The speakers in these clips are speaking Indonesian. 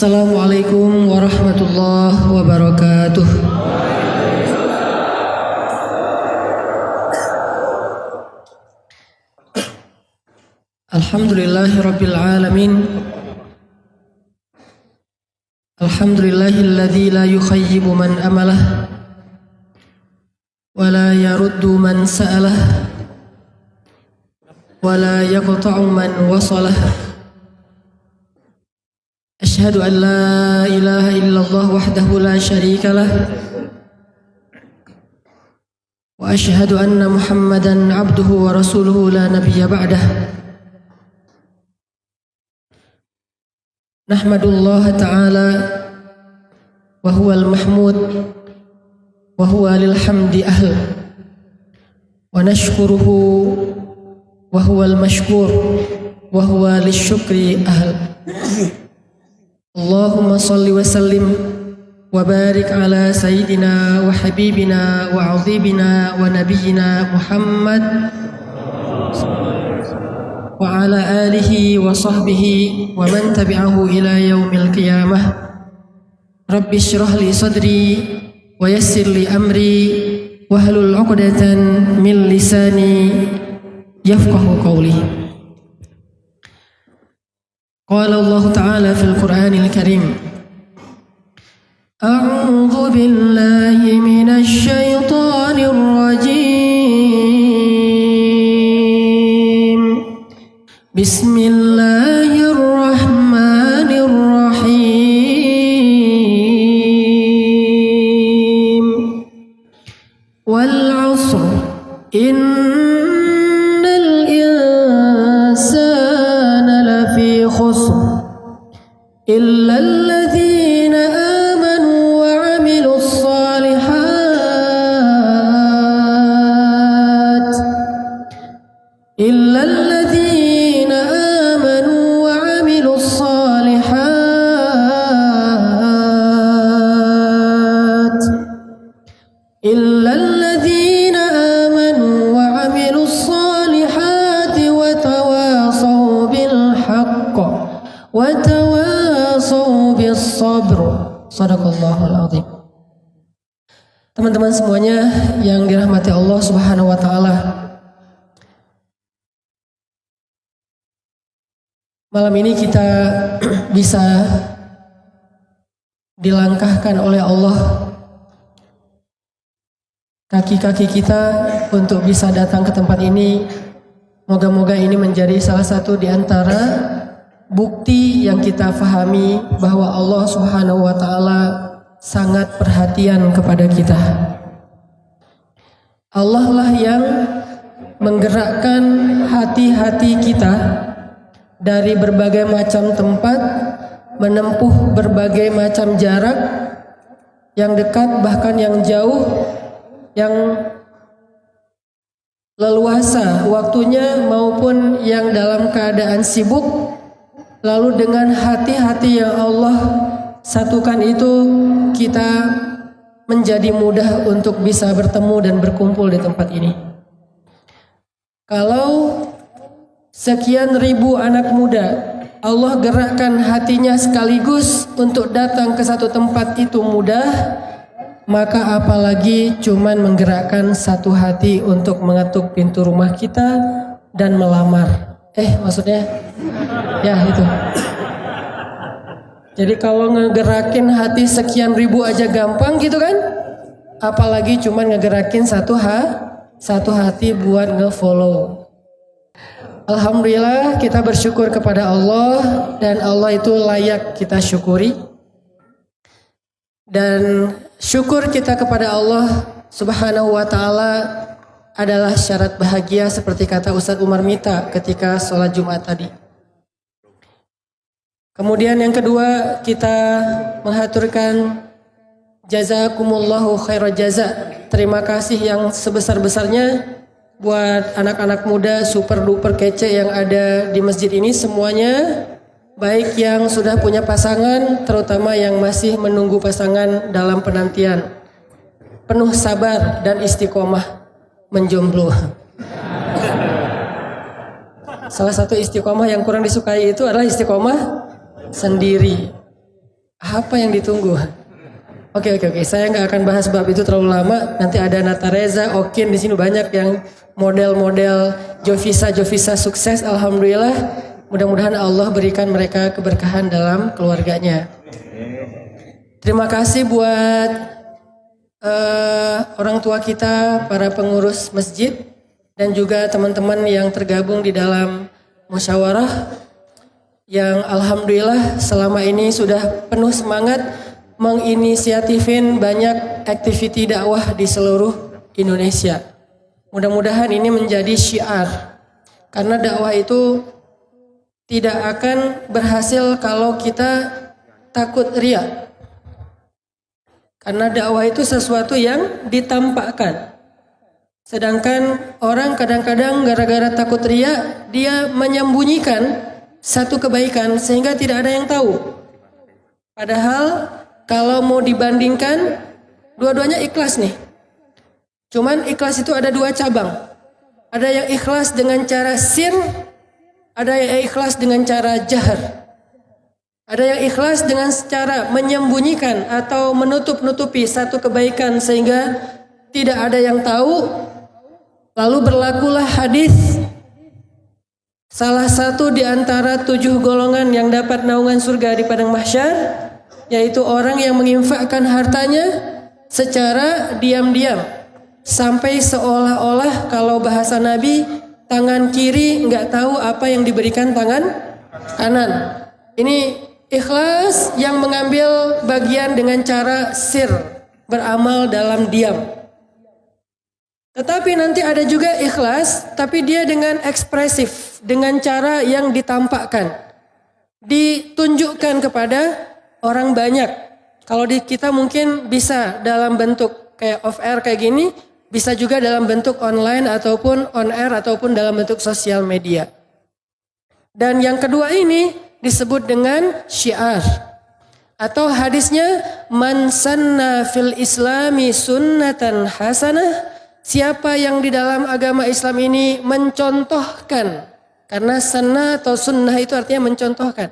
السلام عليكم ورحمة الله وبركاته. الحمد لله رب العالمين. الحمد لله الذي لا يخيب من أمله ولا يرد من سأله ولا يقطع من وصله. أشهد أن لا إله إلا الله وحده لا شريك له وأشهد أن محمدا عبده ورسوله لا نبي بعده. نحمد الله تعالى وهو المحمود وهو للحمد أهل ونشكره وهو المشكور وهو للشكر أهل. اللهم صل وسلم وبارك على سيدنا وحبيبنا وعظيمنا ونبينا محمد وعلى آله وصحبه ومن تبعه إلى يوم القيامة. رب اشرح لي صدري ويسر لي أمري واحلل عقدة من لساني يفقه قولي. قال الله تعالى في القرآن الكريم. أعوذ بالله من الشيطان الرجيم. بسم الله Malam ini kita bisa dilangkahkan oleh Allah kaki-kaki kita untuk bisa datang ke tempat ini. Moga-moga ini menjadi salah satu di antara bukti yang kita fahami bahwa Allah Subhanahu wa taala sangat perhatian kepada kita. Allah lah yang menggerakkan hati-hati kita dari berbagai macam tempat menempuh berbagai macam jarak yang dekat bahkan yang jauh yang leluasa waktunya maupun yang dalam keadaan sibuk. Lalu dengan hati-hati yang Allah satukan itu kita menjadi mudah untuk bisa bertemu dan berkumpul di tempat ini. Kalau sekian ribu anak muda Allah gerakkan hatinya sekaligus untuk datang ke satu tempat itu mudah maka apalagi cuman menggerakkan satu hati untuk mengetuk pintu rumah kita dan melamar. Eh, maksudnya ya itu. Jadi kalau ngegerakin hati sekian ribu aja gampang gitu kan? Apalagi cuman ngegerakin satu ha, satu hati buat ngefollow. Alhamdulillah kita bersyukur kepada Allah dan Allah itu layak kita syukuri. Dan syukur kita kepada Allah Subhanahu wa taala adalah syarat bahagia seperti kata Ustadz Umar Mita ketika sholat Jumat tadi. Kemudian yang kedua kita mengaturkan jazakumullahu khairal jaza. Terima kasih yang sebesar-besarnya buat anak-anak muda super duper kece yang ada di masjid ini semuanya baik yang sudah punya pasangan terutama yang masih menunggu pasangan dalam penantian. Penuh sabar dan istiqomah menjomblo. Salah satu istiqomah yang kurang disukai itu adalah istiqomah sendiri. Apa yang ditunggu? Oke oke oke, saya nggak akan bahas bab itu terlalu lama. Nanti ada Nata Reza, Okin di sini banyak yang model-model Jovisa Jovisa sukses. Alhamdulillah. Mudah-mudahan Allah berikan mereka keberkahan dalam keluarganya. Terima kasih buat uh, orang tua kita, para pengurus masjid, dan juga teman-teman yang tergabung di dalam musyawarah yang alhamdulillah selama ini sudah penuh semangat menginisiatifin banyak aktiviti dakwah di seluruh Indonesia. Mudah-mudahan ini menjadi syiar. Karena dakwah itu tidak akan berhasil kalau kita takut ria. Karena dakwah itu sesuatu yang ditampakkan. Sedangkan orang kadang-kadang gara-gara takut ria, dia menyembunyikan satu kebaikan sehingga tidak ada yang tahu. Padahal kalau mau dibandingkan, dua-duanya ikhlas nih. Cuman ikhlas itu ada dua cabang. Ada yang ikhlas dengan cara sir, ada yang ikhlas dengan cara jahar. Ada yang ikhlas dengan cara menyembunyikan atau menutup-nutupi satu kebaikan sehingga tidak ada yang tahu. Lalu berlakulah hadis salah satu di antara tujuh golongan yang dapat naungan surga di padang mahsyar yaitu orang yang menginfakkan hartanya secara diam-diam sampai seolah-olah kalau bahasa Nabi tangan kiri nggak tahu apa yang diberikan tangan kanan. Ini ikhlas yang mengambil bagian dengan cara sir beramal dalam diam. Tetapi nanti ada juga ikhlas, tapi dia dengan ekspresif, dengan cara yang ditampakkan, ditunjukkan kepada orang banyak. Kalau di kita mungkin bisa dalam bentuk kayak off air kayak gini, bisa juga dalam bentuk online ataupun on air ataupun dalam bentuk sosial media. Dan yang kedua ini disebut dengan syiar. Atau hadisnya man sanna fil islami sunnatan hasanah siapa yang di dalam agama Islam ini mencontohkan karena sanna atau sunnah itu artinya mencontohkan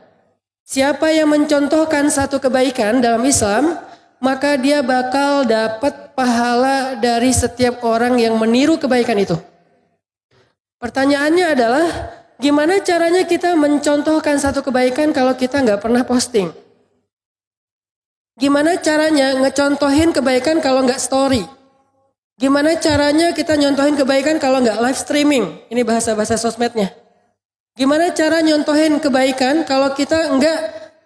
Siapa yang mencontohkan satu kebaikan dalam Islam, maka dia bakal dapat pahala dari setiap orang yang meniru kebaikan itu. Pertanyaannya adalah, gimana caranya kita mencontohkan satu kebaikan kalau kita nggak pernah posting? Gimana caranya ngecontohin kebaikan kalau nggak story? Gimana caranya kita nyontohin kebaikan kalau nggak live streaming? Ini bahasa-bahasa sosmednya. Gimana cara nyontohin kebaikan kalau kita enggak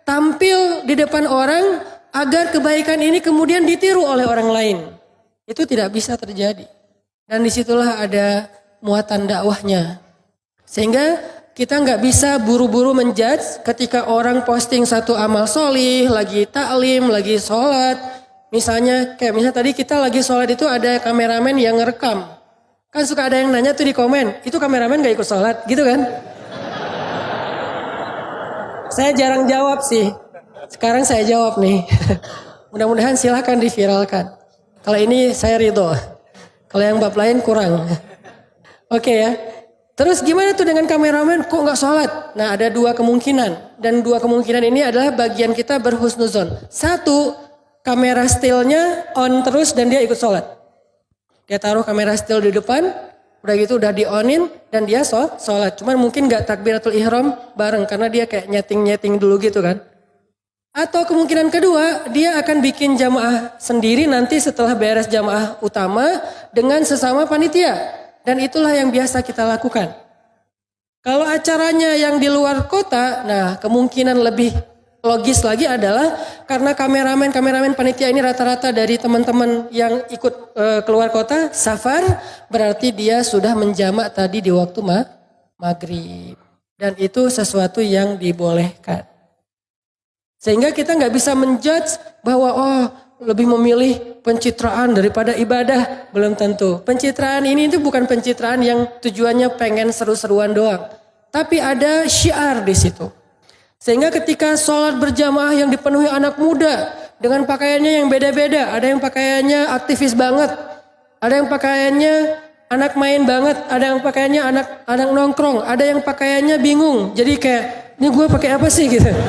tampil di depan orang agar kebaikan ini kemudian ditiru oleh orang lain. Itu tidak bisa terjadi. Dan di situlah ada muatan dakwahnya. Sehingga kita nggak bisa buru-buru menjudge ketika orang posting satu amal solih, lagi taklim, lagi sholat. Misalnya kayak misalnya tadi kita lagi sholat itu ada kameramen yang ngerekam. Kan suka ada yang nanya tuh di komen, itu kameramen gak ikut sholat gitu kan? Saya jarang jawab sih. Sekarang saya jawab nih. Mudah-mudahan silahkan diviralkan. Kalau ini saya ridho. Kalau yang bab lain kurang. Oke okay ya. Terus gimana tuh dengan kameramen kok nggak sholat? Nah ada dua kemungkinan. Dan dua kemungkinan ini adalah bagian kita berhusnuzon. Satu, kamera stillnya on terus dan dia ikut sholat. Dia taruh kamera still di depan, Udah gitu udah di-onin dan dia sholat. Cuman mungkin gak takbiratul ihram bareng karena dia kayak nyeting-nyeting dulu gitu kan. Atau kemungkinan kedua dia akan bikin jamaah sendiri nanti setelah beres jamaah utama dengan sesama panitia. Dan itulah yang biasa kita lakukan. Kalau acaranya yang di luar kota, nah kemungkinan lebih logis lagi adalah karena kameramen kameramen panitia ini rata-rata dari teman-teman yang ikut e, keluar kota safar berarti dia sudah menjamak tadi di waktu ma maghrib. Dan itu sesuatu yang dibolehkan. Sehingga kita nggak bisa menjudge bahwa oh lebih memilih pencitraan daripada ibadah. Belum tentu. Pencitraan ini itu bukan pencitraan yang tujuannya pengen seru-seruan doang. Tapi ada syiar di situ sehingga ketika sholat berjamaah yang dipenuhi anak muda dengan pakaiannya yang beda-beda. Ada yang pakaiannya aktivis banget. Ada yang pakaiannya anak main banget. Ada yang pakaiannya anak anak nongkrong. Ada yang pakaiannya bingung. Jadi kayak ini gue pakai apa sih gitu.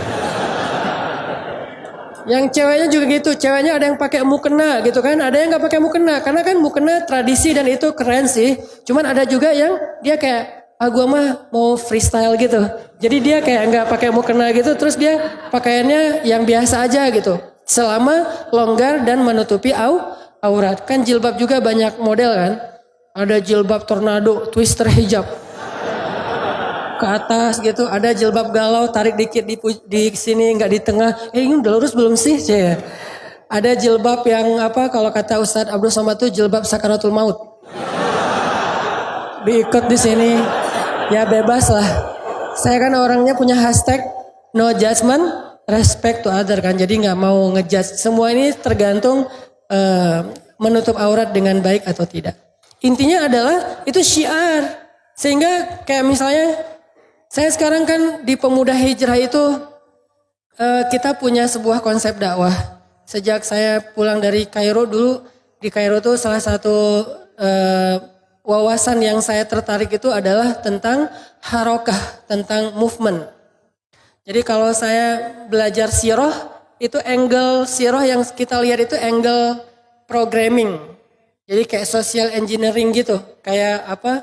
Yang ceweknya juga gitu, ceweknya ada yang pakai mukena gitu kan, ada yang nggak pakai mukena karena kan mukena tradisi dan itu keren sih. Cuman ada juga yang dia kayak ah gua mah mau freestyle gitu. Jadi dia kayak nggak pakai mukena gitu, terus dia pakaiannya yang biasa aja gitu. Selama longgar dan menutupi au aurat. Kan jilbab juga banyak model kan. Ada jilbab tornado, twister hijab ke atas gitu. Ada jilbab galau, tarik dikit di, di sini, nggak di tengah. Eh ini udah lurus belum sih? Cie. Ada jilbab yang apa kalau kata Ustadz Abdul Somad tuh jilbab sakaratul maut. Diikut di sini. Ya bebas lah. Saya kan orangnya punya hashtag no judgment, respect to other kan. Jadi nggak mau ngejudge. Semua ini tergantung uh, menutup aurat dengan baik atau tidak. Intinya adalah itu syiar. Sehingga kayak misalnya saya sekarang kan di pemuda hijrah itu uh, kita punya sebuah konsep dakwah. Sejak saya pulang dari Kairo dulu di Kairo itu salah satu uh, wawasan yang saya tertarik itu adalah tentang harokah, tentang movement. Jadi kalau saya belajar siroh, itu angle siroh yang kita lihat itu angle programming. Jadi kayak social engineering gitu. Kayak apa,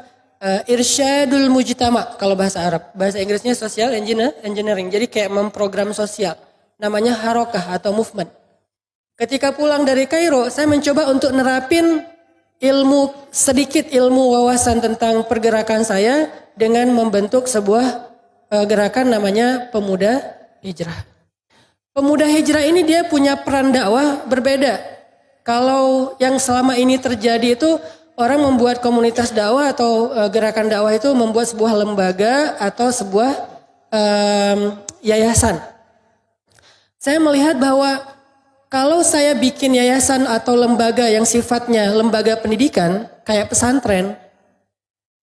uh, irsyadul mujtama kalau bahasa Arab. Bahasa Inggrisnya social engineering. Jadi kayak memprogram sosial. Namanya harokah atau movement. Ketika pulang dari Kairo, saya mencoba untuk nerapin ilmu sedikit ilmu wawasan tentang pergerakan saya dengan membentuk sebuah uh, gerakan namanya pemuda hijrah. Pemuda hijrah ini dia punya peran dakwah berbeda. Kalau yang selama ini terjadi itu orang membuat komunitas dakwah atau uh, gerakan dakwah itu membuat sebuah lembaga atau sebuah um, yayasan. Saya melihat bahwa kalau saya bikin yayasan atau lembaga yang sifatnya lembaga pendidikan kayak pesantren,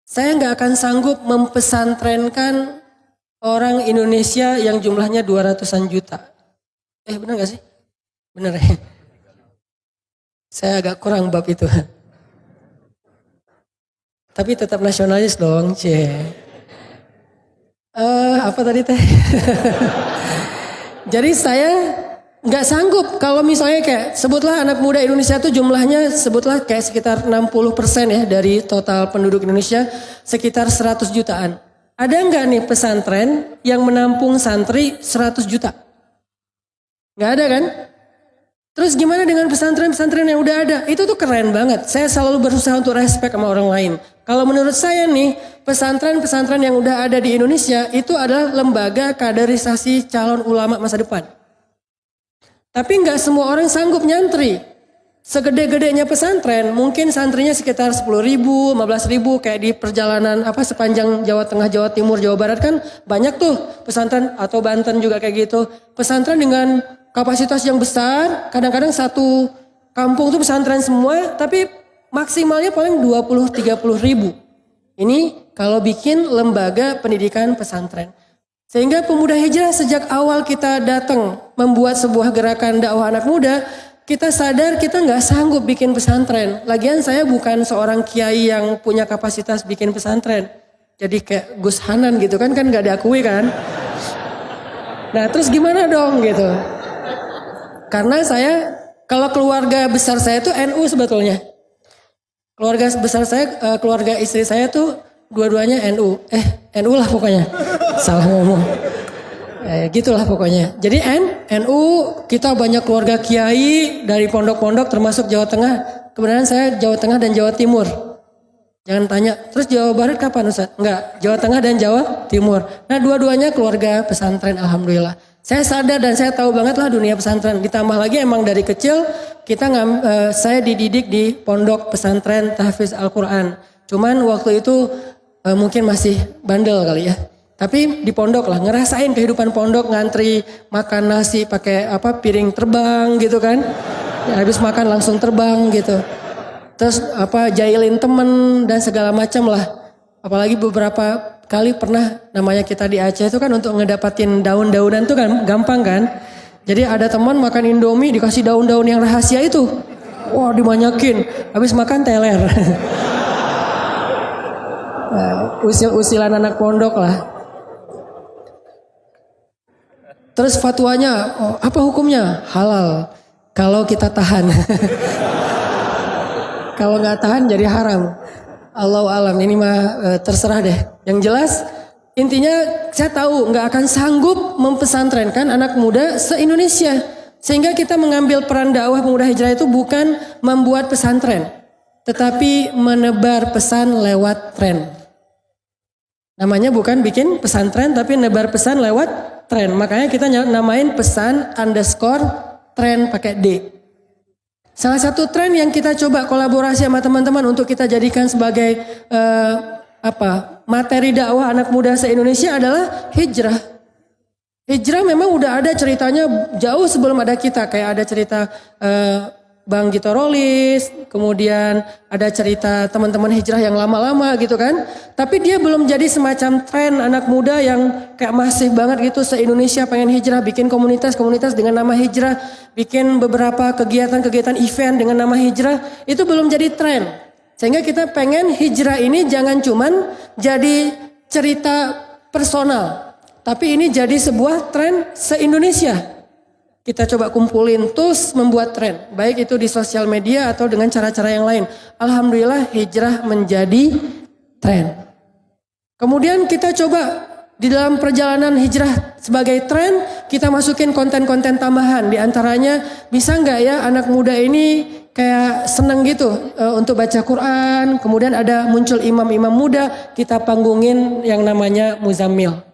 saya nggak akan sanggup mempesantrenkan orang Indonesia yang jumlahnya 200-an juta. Eh benar gak sih? Benar ya? Saya agak kurang bab itu. Tapi tetap nasionalis dong, C. Uh, apa tadi teh? Jadi saya nggak sanggup kalau misalnya kayak sebutlah anak muda Indonesia itu jumlahnya sebutlah kayak sekitar 60 persen ya dari total penduduk Indonesia sekitar 100 jutaan. Ada nggak nih pesantren yang menampung santri 100 juta? Nggak ada kan? Terus gimana dengan pesantren-pesantren yang udah ada? Itu tuh keren banget. Saya selalu berusaha untuk respect sama orang lain. Kalau menurut saya nih, pesantren-pesantren yang udah ada di Indonesia itu adalah lembaga kaderisasi calon ulama masa depan. Tapi nggak semua orang sanggup nyantri. Segede-gedenya pesantren, mungkin santrinya sekitar 10 ribu, 15 ribu, kayak di perjalanan apa sepanjang Jawa Tengah, Jawa Timur, Jawa Barat kan banyak tuh pesantren atau Banten juga kayak gitu. Pesantren dengan kapasitas yang besar, kadang-kadang satu kampung itu pesantren semua, tapi maksimalnya paling 20-30 ribu. Ini kalau bikin lembaga pendidikan pesantren. Sehingga pemuda hijrah sejak awal kita datang membuat sebuah gerakan dakwah anak muda, kita sadar kita nggak sanggup bikin pesantren. Lagian saya bukan seorang kiai yang punya kapasitas bikin pesantren. Jadi kayak Gus Hanan gitu kan kan nggak diakui kan. Nah terus gimana dong gitu. Karena saya kalau keluarga besar saya itu NU sebetulnya. Keluarga besar saya, eh, keluarga istri saya tuh dua-duanya NU. Eh, NU lah pokoknya. Salah ngomong. Eh, gitulah pokoknya. Jadi N, NU kita banyak keluarga kiai dari pondok-pondok termasuk Jawa Tengah. Kebenaran saya Jawa Tengah dan Jawa Timur. Jangan tanya, terus Jawa Barat kapan Ustaz? Enggak, Jawa Tengah dan Jawa Timur. Nah dua-duanya keluarga pesantren Alhamdulillah. Saya sadar dan saya tahu banget lah dunia pesantren. Ditambah lagi emang dari kecil kita ngam, uh, saya dididik di pondok pesantren tahfiz Al-Quran. Cuman waktu itu uh, mungkin masih bandel kali ya. Tapi di pondok lah ngerasain kehidupan pondok ngantri makan nasi pakai apa piring terbang gitu kan. Ya, habis makan langsung terbang gitu. Terus apa jailin temen dan segala macam lah. Apalagi beberapa kali pernah namanya kita di Aceh itu kan untuk ngedapatin daun-daunan itu kan gampang kan. Jadi ada teman makan Indomie dikasih daun-daun yang rahasia itu. Wah dimanyakin. Habis makan teler. nah, usil-usilan anak pondok lah. Terus fatwanya, oh, apa hukumnya? Halal. Kalau kita tahan. Kalau nggak tahan jadi haram. Allah alam ini mah e, terserah deh. Yang jelas intinya saya tahu nggak akan sanggup mempesantrenkan anak muda se-Indonesia. Sehingga kita mengambil peran dakwah pemuda hijrah itu bukan membuat pesantren. Tetapi menebar pesan lewat tren. Namanya bukan bikin pesantren tapi nebar pesan lewat tren. Makanya kita namain pesan underscore tren pakai D. Salah satu tren yang kita coba kolaborasi sama teman-teman untuk kita jadikan sebagai uh, apa materi dakwah anak muda se-Indonesia adalah hijrah. Hijrah memang udah ada ceritanya jauh sebelum ada kita kayak ada cerita uh, Bang Gito Rolis, kemudian ada cerita teman-teman hijrah yang lama-lama gitu kan. Tapi dia belum jadi semacam tren anak muda yang kayak masif banget gitu se-Indonesia pengen hijrah, bikin komunitas-komunitas dengan nama hijrah, bikin beberapa kegiatan-kegiatan event dengan nama hijrah, itu belum jadi tren. Sehingga kita pengen hijrah ini jangan cuman jadi cerita personal, tapi ini jadi sebuah tren se-Indonesia. Kita coba kumpulin terus membuat tren. Baik itu di sosial media atau dengan cara-cara yang lain. Alhamdulillah hijrah menjadi tren. Kemudian kita coba di dalam perjalanan hijrah sebagai tren kita masukin konten-konten tambahan. Di antaranya bisa nggak ya anak muda ini kayak seneng gitu uh, untuk baca Quran. Kemudian ada muncul imam-imam muda kita panggungin yang namanya Muzammil.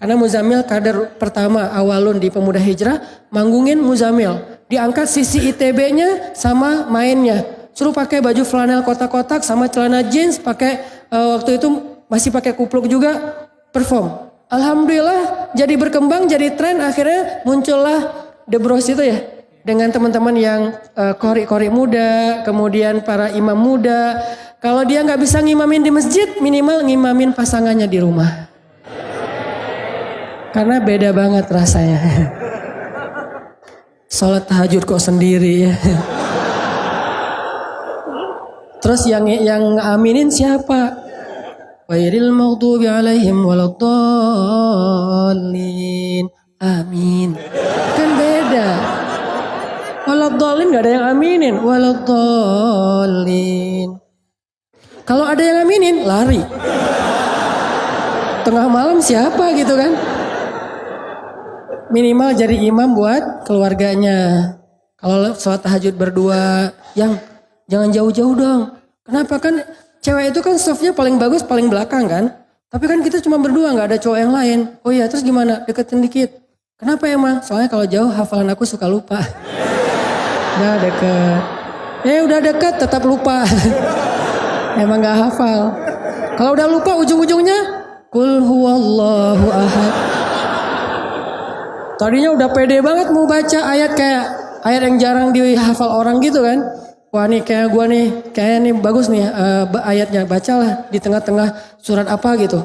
Karena Muzamil kader pertama awalun di pemuda hijrah, manggungin Muzamil. Diangkat sisi ITB-nya sama mainnya. Suruh pakai baju flanel kotak-kotak sama celana jeans, pakai uh, waktu itu masih pakai kupluk juga, perform. Alhamdulillah jadi berkembang, jadi tren akhirnya muncullah The Bros itu ya. Dengan teman-teman yang uh, kori-kori muda, kemudian para imam muda. Kalau dia nggak bisa ngimamin di masjid, minimal ngimamin pasangannya di rumah. Karena beda banget rasanya. Sholat tahajud kok sendiri ya. Terus yang yang aminin siapa? Wairil maghdubi alaihim waladdallin. Amin. Kan beda. Waladdallin gak ada yang aminin. Waladdallin. Kalau ada yang aminin, lari. Tengah malam siapa gitu kan? Minimal jadi imam buat keluarganya. Kalau sholat tahajud berdua, yang jangan jauh-jauh dong. Kenapa kan cewek itu kan softnya paling bagus paling belakang kan? Tapi kan kita cuma berdua nggak ada cowok yang lain. Oh iya terus gimana? Deketin dikit. Kenapa emang? Soalnya kalau jauh hafalan aku suka lupa. udah deket. Eh udah deket tetap lupa. emang nggak hafal. Kalau udah lupa ujung-ujungnya Kul huwallahu ahad. Tadinya udah pede banget mau baca ayat kayak ayat yang jarang dihafal orang gitu kan. Wah nih kayak gua nih, kayak nih bagus nih uh, ayatnya. Bacalah di tengah-tengah surat apa gitu.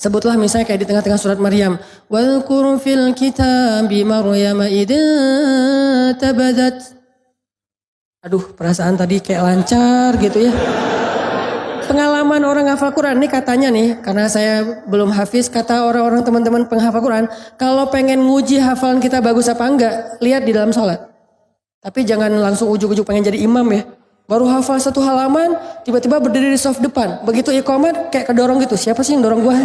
Sebutlah misalnya kayak di tengah-tengah surat Maryam. Wadhkur fil kitabi Maryam tabadat. Aduh perasaan tadi kayak lancar gitu ya pengalaman orang hafal Quran ini katanya nih, karena saya belum hafiz, kata orang-orang teman-teman penghafal Quran, kalau pengen nguji hafalan kita bagus apa enggak, lihat di dalam sholat. Tapi jangan langsung ujuk-ujuk pengen jadi imam ya. Baru hafal satu halaman, tiba-tiba berdiri di soft depan. Begitu iqamat kayak kedorong gitu. Siapa sih yang dorong gua?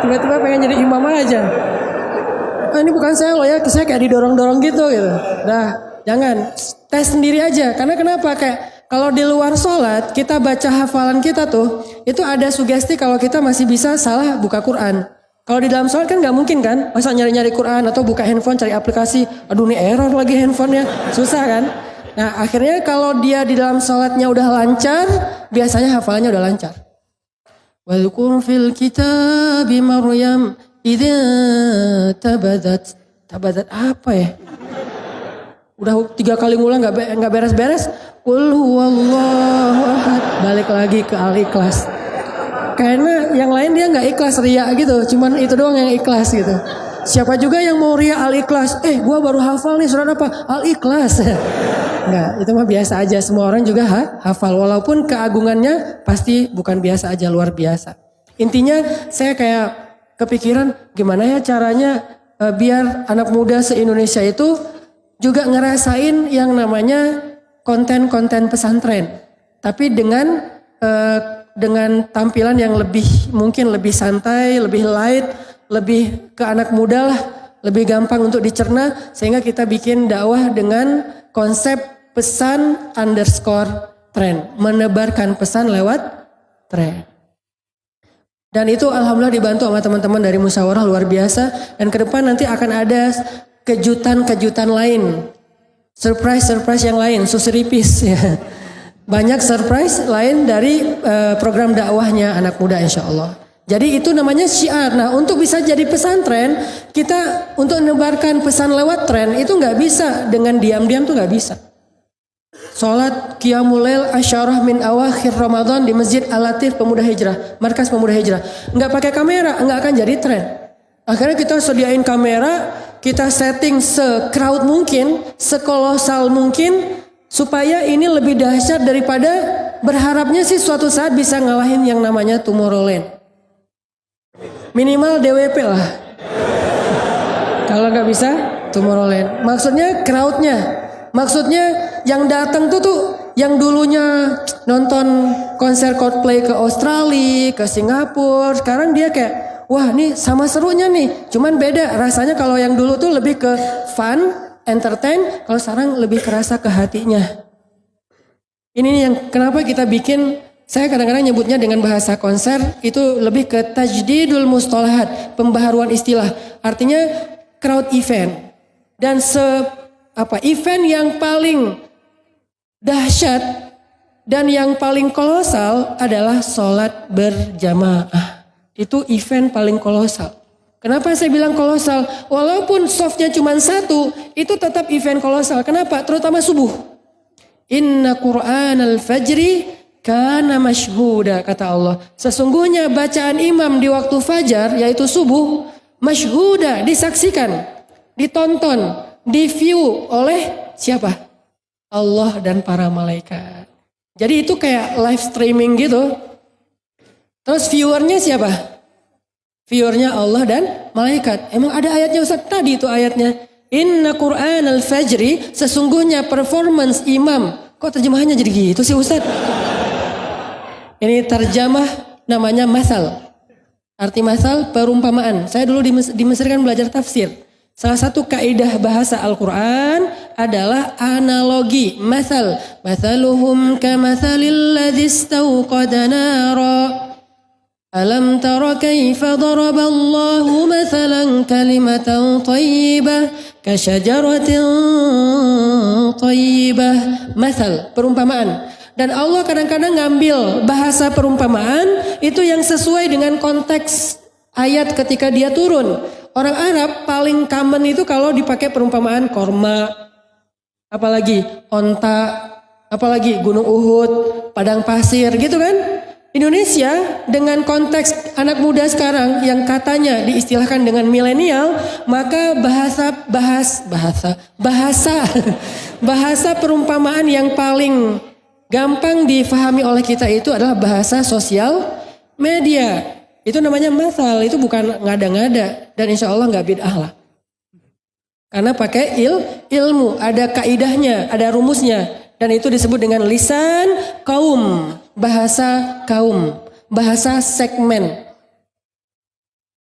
Tiba-tiba pengen jadi imam aja. Ah, ini bukan saya loh ya, saya kayak didorong-dorong gitu gitu. Nah, jangan tes sendiri aja. Karena kenapa? Kayak kalau di luar sholat, kita baca hafalan kita tuh, itu ada sugesti kalau kita masih bisa salah buka Quran. Kalau di dalam sholat kan nggak mungkin kan, masa nyari-nyari Quran atau buka handphone cari aplikasi, aduh ini error lagi handphonenya, susah kan? Nah akhirnya kalau dia di dalam sholatnya udah lancar, biasanya hafalannya udah lancar. Wadhkur fil kitab Maryam idza tabadat. Tabadat apa ya? Udah tiga kali ngulang nggak nggak beres-beres. Ahad. Balik lagi ke al-ikhlas. Karena yang lain dia nggak ikhlas ria gitu. Cuman itu doang yang ikhlas gitu. Siapa juga yang mau ria al-ikhlas? Eh gua baru hafal nih surat apa? Al-ikhlas. Enggak, itu mah biasa aja. Semua orang juga ha, hafal. Walaupun keagungannya pasti bukan biasa aja, luar biasa. Intinya saya kayak kepikiran gimana ya caranya uh, biar anak muda se-Indonesia itu juga ngerasain yang namanya konten-konten pesantren. Tapi dengan uh, dengan tampilan yang lebih mungkin lebih santai, lebih light, lebih ke anak muda lah, lebih gampang untuk dicerna sehingga kita bikin dakwah dengan konsep pesan underscore tren, menebarkan pesan lewat tren. Dan itu alhamdulillah dibantu sama teman-teman dari musyawarah luar biasa dan ke depan nanti akan ada kejutan-kejutan lain. Surprise-surprise yang lain, suseripis ya. Banyak surprise lain dari uh, program dakwahnya anak muda insya Allah. Jadi itu namanya syiar. Nah untuk bisa jadi pesantren, kita untuk menebarkan pesan lewat tren itu nggak bisa dengan diam-diam tuh nggak bisa. Sholat Qiyamulail Asyarah min awakhir Ramadan di Masjid Al-Latif Pemuda Hijrah, Markas Pemuda Hijrah. Nggak pakai kamera, nggak akan jadi tren. Akhirnya kita sediain kamera, kita setting se-crowd mungkin, sekolosal mungkin, supaya ini lebih dahsyat daripada berharapnya sih suatu saat bisa ngalahin yang namanya Tomorrowland. Minimal DWP lah. Kalau nggak bisa, Tomorrowland. Maksudnya crowdnya, Maksudnya yang datang tuh tuh yang dulunya nonton konser Coldplay ke Australia, ke Singapura, sekarang dia kayak wah nih sama serunya nih. Cuman beda rasanya kalau yang dulu tuh lebih ke fun, entertain, kalau sekarang lebih kerasa ke hatinya. Ini nih yang kenapa kita bikin saya kadang-kadang nyebutnya dengan bahasa konser itu lebih ke tajdidul mustalahat, pembaharuan istilah. Artinya crowd event. Dan se apa event yang paling dahsyat dan yang paling kolosal adalah sholat berjamaah. Itu event paling kolosal. Kenapa saya bilang kolosal? Walaupun softnya cuma satu, itu tetap event kolosal. Kenapa? Terutama subuh. Inna Quran al-fajri kana mashhuda, kata Allah. Sesungguhnya bacaan imam di waktu fajar, yaitu subuh, mashhuda, disaksikan, ditonton, di view oleh siapa? Allah dan para malaikat. Jadi itu kayak live streaming gitu. Terus viewernya siapa? Viewernya Allah dan malaikat. Emang ada ayatnya Ustaz? Tadi itu ayatnya. Inna Quran al-Fajri sesungguhnya performance imam. Kok terjemahannya jadi gitu sih Ustaz? Ini terjemah namanya masal. Arti masal perumpamaan. Saya dulu di Mesir kan belajar tafsir. Salah satu kaidah bahasa Al-Quran adalah analogi. Masal. Masaluhum kamathalil nara. Alam tara kaifa daraballahu mathalan kalimatan tayyibah kasyajaratin tayyibah. Masal, perumpamaan. Dan Allah kadang-kadang ngambil bahasa perumpamaan itu yang sesuai dengan konteks ayat ketika dia turun. Orang Arab paling common itu kalau dipakai perumpamaan korma, apalagi onta, apalagi gunung Uhud, padang pasir gitu kan. Indonesia dengan konteks anak muda sekarang yang katanya diistilahkan dengan milenial, maka bahasa bahas bahasa bahasa bahasa perumpamaan yang paling gampang difahami oleh kita itu adalah bahasa sosial media. Itu namanya masal, itu bukan ngada-ngada dan insya Allah nggak bid'ah lah. Karena pakai il, ilmu, ada kaidahnya, ada rumusnya. Dan itu disebut dengan lisan kaum, bahasa kaum, bahasa segmen.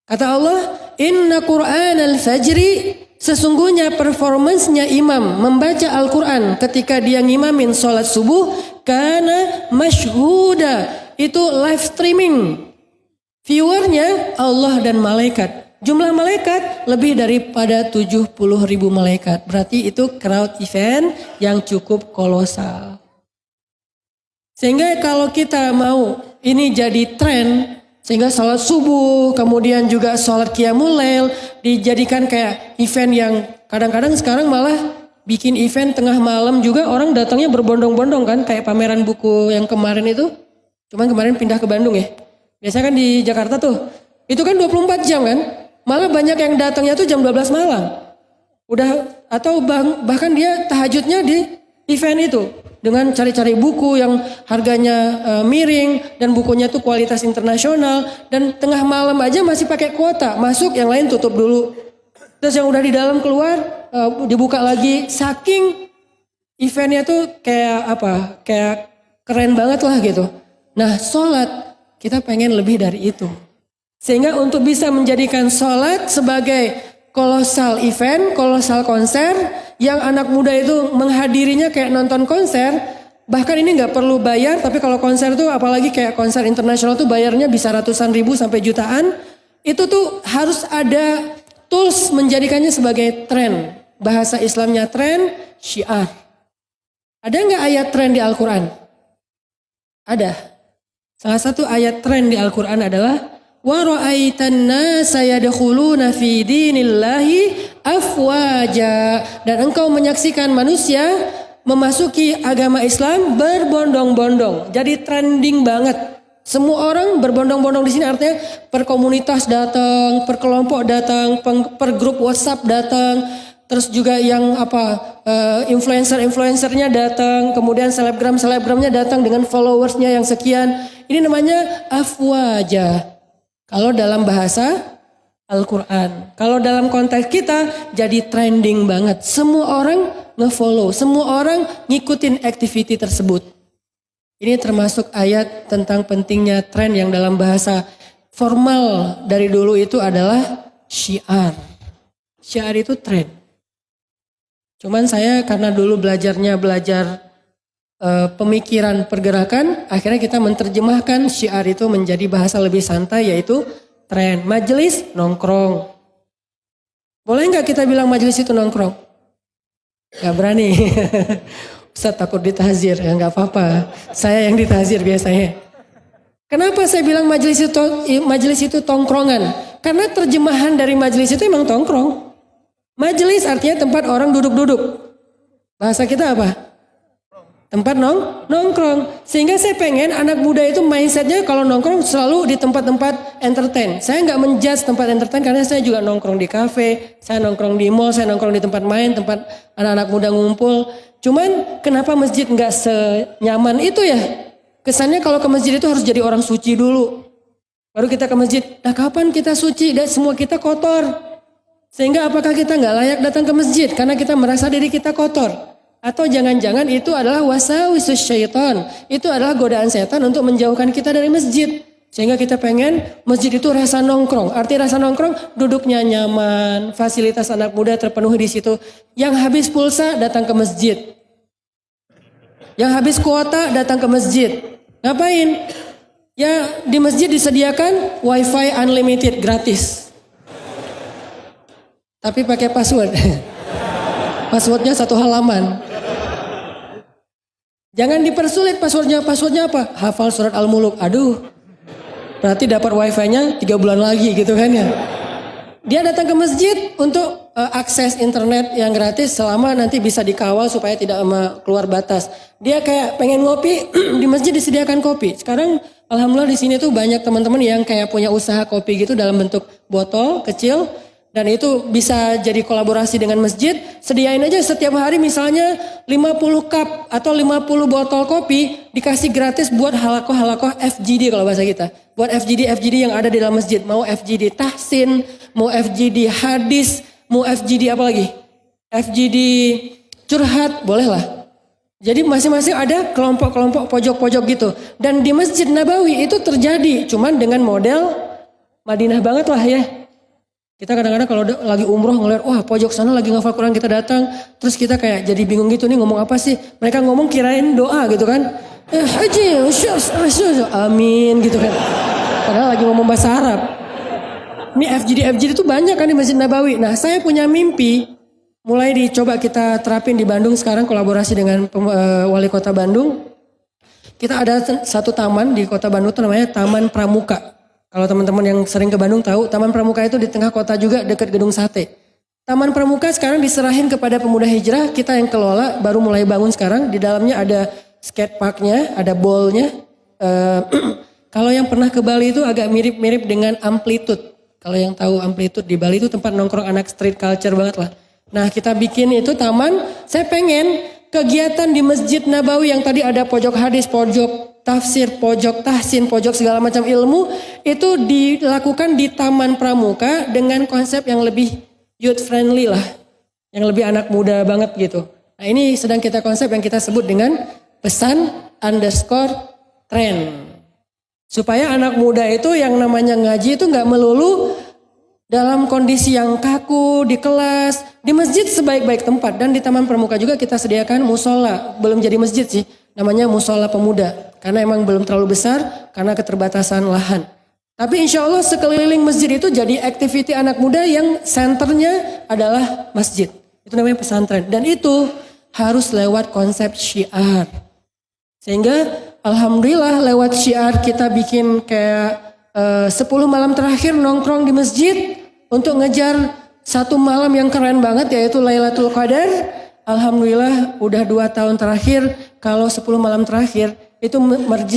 Kata Allah, Inna Quran al-Fajri, sesungguhnya performancenya imam membaca Al-Quran ketika dia ngimamin sholat subuh, karena masyhuda, itu live streaming. Viewernya Allah dan malaikat. Jumlah malaikat lebih daripada 70 ribu malaikat. Berarti itu crowd event yang cukup kolosal. Sehingga kalau kita mau ini jadi tren, sehingga sholat subuh, kemudian juga sholat qiyamul lail, dijadikan kayak event yang kadang-kadang sekarang malah bikin event tengah malam juga orang datangnya berbondong-bondong kan, kayak pameran buku yang kemarin itu. Cuman kemarin pindah ke Bandung ya. Biasanya kan di Jakarta tuh, itu kan 24 jam kan. Malah banyak yang datangnya tuh jam 12 malam. Udah atau bah, bahkan dia tahajudnya di event itu. Dengan cari-cari buku yang harganya uh, miring dan bukunya tuh kualitas internasional dan tengah malam aja masih pakai kuota masuk yang lain tutup dulu. Terus yang udah di dalam keluar uh, dibuka lagi. Saking eventnya tuh kayak apa kayak keren banget lah gitu. Nah sholat kita pengen lebih dari itu. Sehingga untuk bisa menjadikan sholat sebagai kolosal event, kolosal konser yang anak muda itu menghadirinya kayak nonton konser. Bahkan ini nggak perlu bayar, tapi kalau konser tuh apalagi kayak konser internasional tuh bayarnya bisa ratusan ribu sampai jutaan. Itu tuh harus ada tools menjadikannya sebagai tren. Bahasa Islamnya tren, syiar. Ada nggak ayat tren di Al-Quran? Ada. Salah satu ayat tren di Al-Quran adalah wa ra'aitan nasa yadkhuluna fi dinillahi afwaja dan engkau menyaksikan manusia memasuki agama Islam berbondong-bondong. Jadi trending banget. Semua orang berbondong-bondong di sini artinya per komunitas datang, per kelompok datang, per grup WhatsApp datang, terus juga yang apa uh, influencer-influencernya datang, kemudian selebgram-selebgramnya datang dengan followersnya yang sekian. Ini namanya afwaja. Kalau dalam bahasa Al-Quran. Kalau dalam konteks kita jadi trending banget. Semua orang ngefollow, semua orang ngikutin activity tersebut. Ini termasuk ayat tentang pentingnya tren yang dalam bahasa formal dari dulu itu adalah syiar. Syiar itu tren. Cuman saya karena dulu belajarnya belajar uh, pemikiran pergerakan, akhirnya kita menerjemahkan syiar itu menjadi bahasa lebih santai yaitu tren. Majelis nongkrong. Boleh nggak kita bilang majelis itu nongkrong? Gak berani. Ustaz takut ditazir, ya nggak apa-apa. Saya yang ditazir biasanya. Kenapa saya bilang majelis itu majelis itu tongkrongan? Karena terjemahan dari majelis itu emang tongkrong. Majelis artinya tempat orang duduk-duduk. Bahasa kita apa? Tempat nong nongkrong. Sehingga saya pengen anak muda itu mindsetnya kalau nongkrong selalu di tempat-tempat entertain. Saya nggak menjudge tempat entertain karena saya juga nongkrong di kafe, saya nongkrong di mall, saya nongkrong di tempat main, tempat anak-anak muda ngumpul. Cuman kenapa masjid nggak senyaman itu ya? Kesannya kalau ke masjid itu harus jadi orang suci dulu. Baru kita ke masjid. Nah kapan kita suci? Dan semua kita kotor. Sehingga apakah kita nggak layak datang ke masjid? Karena kita merasa diri kita kotor. Atau jangan-jangan itu adalah wasawisus syaitan. Itu adalah godaan setan untuk menjauhkan kita dari masjid. Sehingga kita pengen masjid itu rasa nongkrong. Arti rasa nongkrong duduknya nyaman, fasilitas anak muda terpenuhi di situ. Yang habis pulsa datang ke masjid. Yang habis kuota datang ke masjid. Ngapain? Ya di masjid disediakan wifi unlimited gratis. Tapi pakai password. Passwordnya satu halaman. Jangan dipersulit passwordnya. Passwordnya apa? Hafal surat Al-Muluk. Aduh. Berarti dapat wifi-nya tiga bulan lagi gitu kan ya. Dia datang ke masjid untuk uh, akses internet yang gratis selama nanti bisa dikawal supaya tidak keluar batas. Dia kayak pengen ngopi di masjid disediakan kopi. Sekarang alhamdulillah di sini tuh banyak teman-teman yang kayak punya usaha kopi gitu dalam bentuk botol kecil dan itu bisa jadi kolaborasi dengan masjid. Sediain aja setiap hari misalnya 50 cup atau 50 botol kopi dikasih gratis buat halakoh-halakoh FGD kalau bahasa kita. Buat FGD-FGD yang ada di dalam masjid. Mau FGD tahsin, mau FGD hadis, mau FGD apa lagi? FGD curhat, boleh lah. Jadi masing-masing ada kelompok-kelompok pojok-pojok gitu. Dan di Masjid Nabawi itu terjadi, cuman dengan model Madinah banget lah ya. Kita kadang-kadang kalau lagi umroh ngeliat, wah pojok sana lagi ngafal Quran kita datang. Terus kita kayak jadi bingung gitu nih ngomong apa sih. Mereka ngomong kirain doa gitu kan. Eh, haji, amin gitu kan. Padahal lagi ngomong bahasa Arab. Ini FGD, FGD itu banyak kan di Masjid Nabawi. Nah saya punya mimpi. Mulai dicoba kita terapin di Bandung sekarang kolaborasi dengan uh, wali kota Bandung. Kita ada satu taman di kota Bandung itu namanya Taman Pramuka. Kalau teman-teman yang sering ke Bandung tahu, Taman Pramuka itu di tengah kota juga dekat Gedung Sate. Taman Pramuka sekarang diserahin kepada pemuda hijrah, kita yang kelola baru mulai bangun sekarang. Di dalamnya ada skate parknya, ada ballnya. Uh, kalau yang pernah ke Bali itu agak mirip-mirip dengan amplitude. Kalau yang tahu amplitude di Bali itu tempat nongkrong anak street culture banget lah. Nah kita bikin itu taman, saya pengen kegiatan di Masjid Nabawi yang tadi ada pojok hadis, pojok tafsir, pojok tahsin, pojok segala macam ilmu itu dilakukan di Taman Pramuka dengan konsep yang lebih youth friendly lah, yang lebih anak muda banget gitu. Nah ini sedang kita konsep yang kita sebut dengan pesan underscore trend. Supaya anak muda itu yang namanya ngaji itu nggak melulu dalam kondisi yang kaku di kelas, di masjid sebaik-baik tempat dan di Taman Pramuka juga kita sediakan musola, belum jadi masjid sih, namanya musola pemuda karena emang belum terlalu besar karena keterbatasan lahan. Tapi insya Allah sekeliling masjid itu jadi aktiviti anak muda yang senternya adalah masjid. Itu namanya pesantren dan itu harus lewat konsep syiar. Sehingga alhamdulillah lewat syiar kita bikin kayak eh, uh, 10 malam terakhir nongkrong di masjid untuk ngejar satu malam yang keren banget yaitu Lailatul Qadar. Alhamdulillah udah dua tahun terakhir kalau 10 malam terakhir itu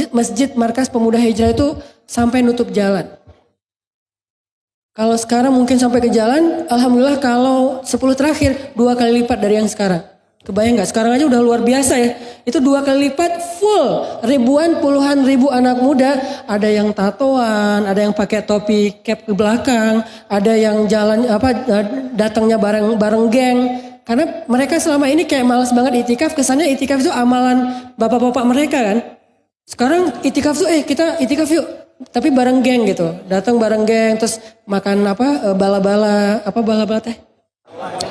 masjid, markas pemuda hijrah itu sampai nutup jalan. Kalau sekarang mungkin sampai ke jalan, Alhamdulillah kalau 10 terakhir dua kali lipat dari yang sekarang. Kebayang nggak? Sekarang aja udah luar biasa ya. Itu dua kali lipat full. Ribuan, puluhan ribu anak muda. Ada yang tatoan, ada yang pakai topi cap ke belakang. Ada yang jalan apa datangnya bareng bareng geng. Karena mereka selama ini kayak males banget itikaf. Kesannya itikaf itu amalan bapak-bapak mereka kan. Sekarang itikaf tuh eh kita itikaf yuk. Tapi bareng geng gitu. Datang bareng geng terus makan apa eh, bala-bala. Apa bala-bala teh?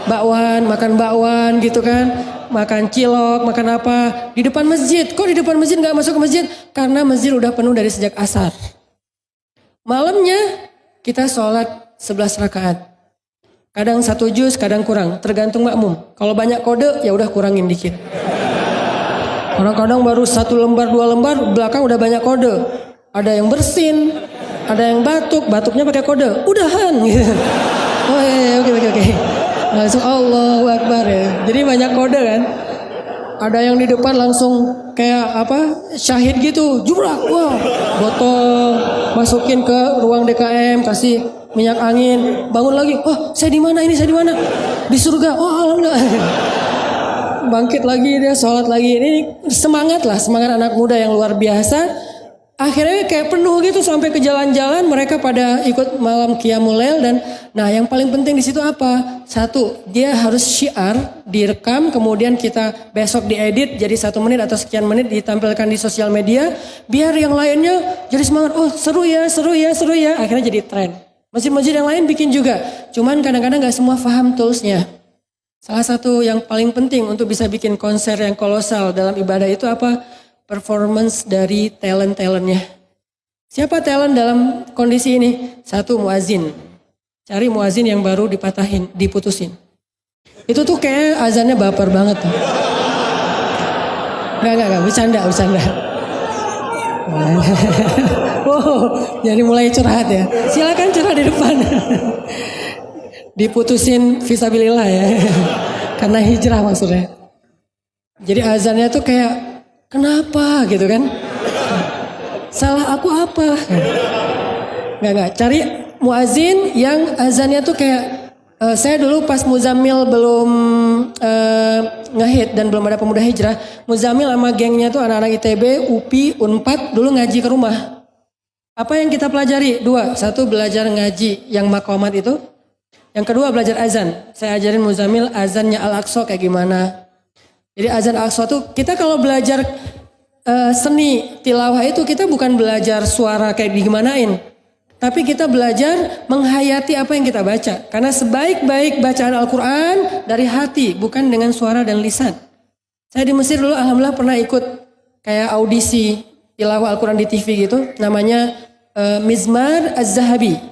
Bakwan, makan bakwan gitu kan, makan cilok, makan apa di depan masjid. Kok di depan masjid nggak masuk ke masjid? Karena masjid udah penuh dari sejak asar. Malamnya kita sholat 11 rakaat. Kadang satu juz, kadang kurang, tergantung makmum. Kalau banyak kode, ya udah kurangin dikit. Kadang-kadang baru satu lembar, dua lembar, belakang udah banyak kode. Ada yang bersin, ada yang batuk, batuknya pakai kode. Udahan gitu. Oke oke oke langsung Allahu Akbar ya. Jadi banyak kode kan. Ada yang di depan langsung kayak apa syahid gitu, jubrak, wah, botol masukin ke ruang DKM, kasih minyak angin, bangun lagi, oh saya di mana ini, saya di mana? Di surga, oh alhamdulillah. Bangkit lagi dia, sholat lagi, ini semangat lah, semangat anak muda yang luar biasa akhirnya kayak penuh gitu sampai ke jalan-jalan mereka pada ikut malam Qiyamul dan nah yang paling penting di situ apa? Satu, dia harus syiar, direkam, kemudian kita besok diedit jadi satu menit atau sekian menit ditampilkan di sosial media, biar yang lainnya jadi semangat, oh seru ya, seru ya, seru ya, akhirnya jadi tren. Masjid-masjid yang lain bikin juga, cuman kadang-kadang gak semua paham toolsnya. Salah satu yang paling penting untuk bisa bikin konser yang kolosal dalam ibadah itu apa? Performance dari talent-talentnya. Siapa talent dalam kondisi ini? Satu muazin. Cari muazin yang baru dipatahin, diputusin. Itu tuh kayak azannya baper banget tuh. Gak, gak, gak, bercanda, bercanda. wow, jadi mulai curhat ya. Silakan curhat di depan. Diputusin visabilillah ya. Karena hijrah maksudnya. Jadi azannya tuh kayak Kenapa gitu kan? Salah aku apa? Gak gak. Cari muazin yang azannya tuh kayak uh, saya dulu pas Muzamil belum uh, ngehit dan belum ada pemuda hijrah. Muzamil sama gengnya tuh anak-anak ITB, UPI, Unpad dulu ngaji ke rumah. Apa yang kita pelajari? Dua. Satu belajar ngaji yang makomat itu. Yang kedua belajar azan. Saya ajarin Muzamil azannya Al-Aqsa kayak gimana. Jadi azan Aqsa itu kita kalau belajar uh, seni tilawah itu kita bukan belajar suara kayak digimanain. Tapi kita belajar menghayati apa yang kita baca. Karena sebaik-baik bacaan Al-Quran dari hati, bukan dengan suara dan lisan. Saya di Mesir dulu Alhamdulillah pernah ikut kayak audisi tilawah Al-Quran di TV gitu. Namanya uh, Mizmar Az-Zahabi,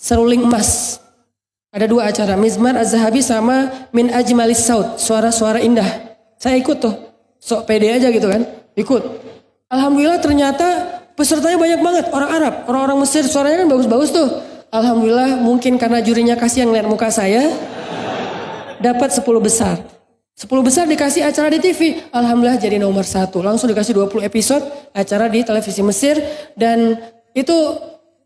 seruling emas. Ada dua acara, Mizmar Az-Zahabi sama Min Ajmalis Saud, suara-suara indah. Saya ikut tuh. Sok pede aja gitu kan. Ikut. Alhamdulillah ternyata pesertanya banyak banget. Orang Arab, orang-orang Mesir suaranya kan bagus-bagus tuh. Alhamdulillah mungkin karena jurinya kasih yang lihat muka saya. Dapat 10 besar. 10 besar dikasih acara di TV. Alhamdulillah jadi nomor satu. Langsung dikasih 20 episode acara di televisi Mesir. Dan itu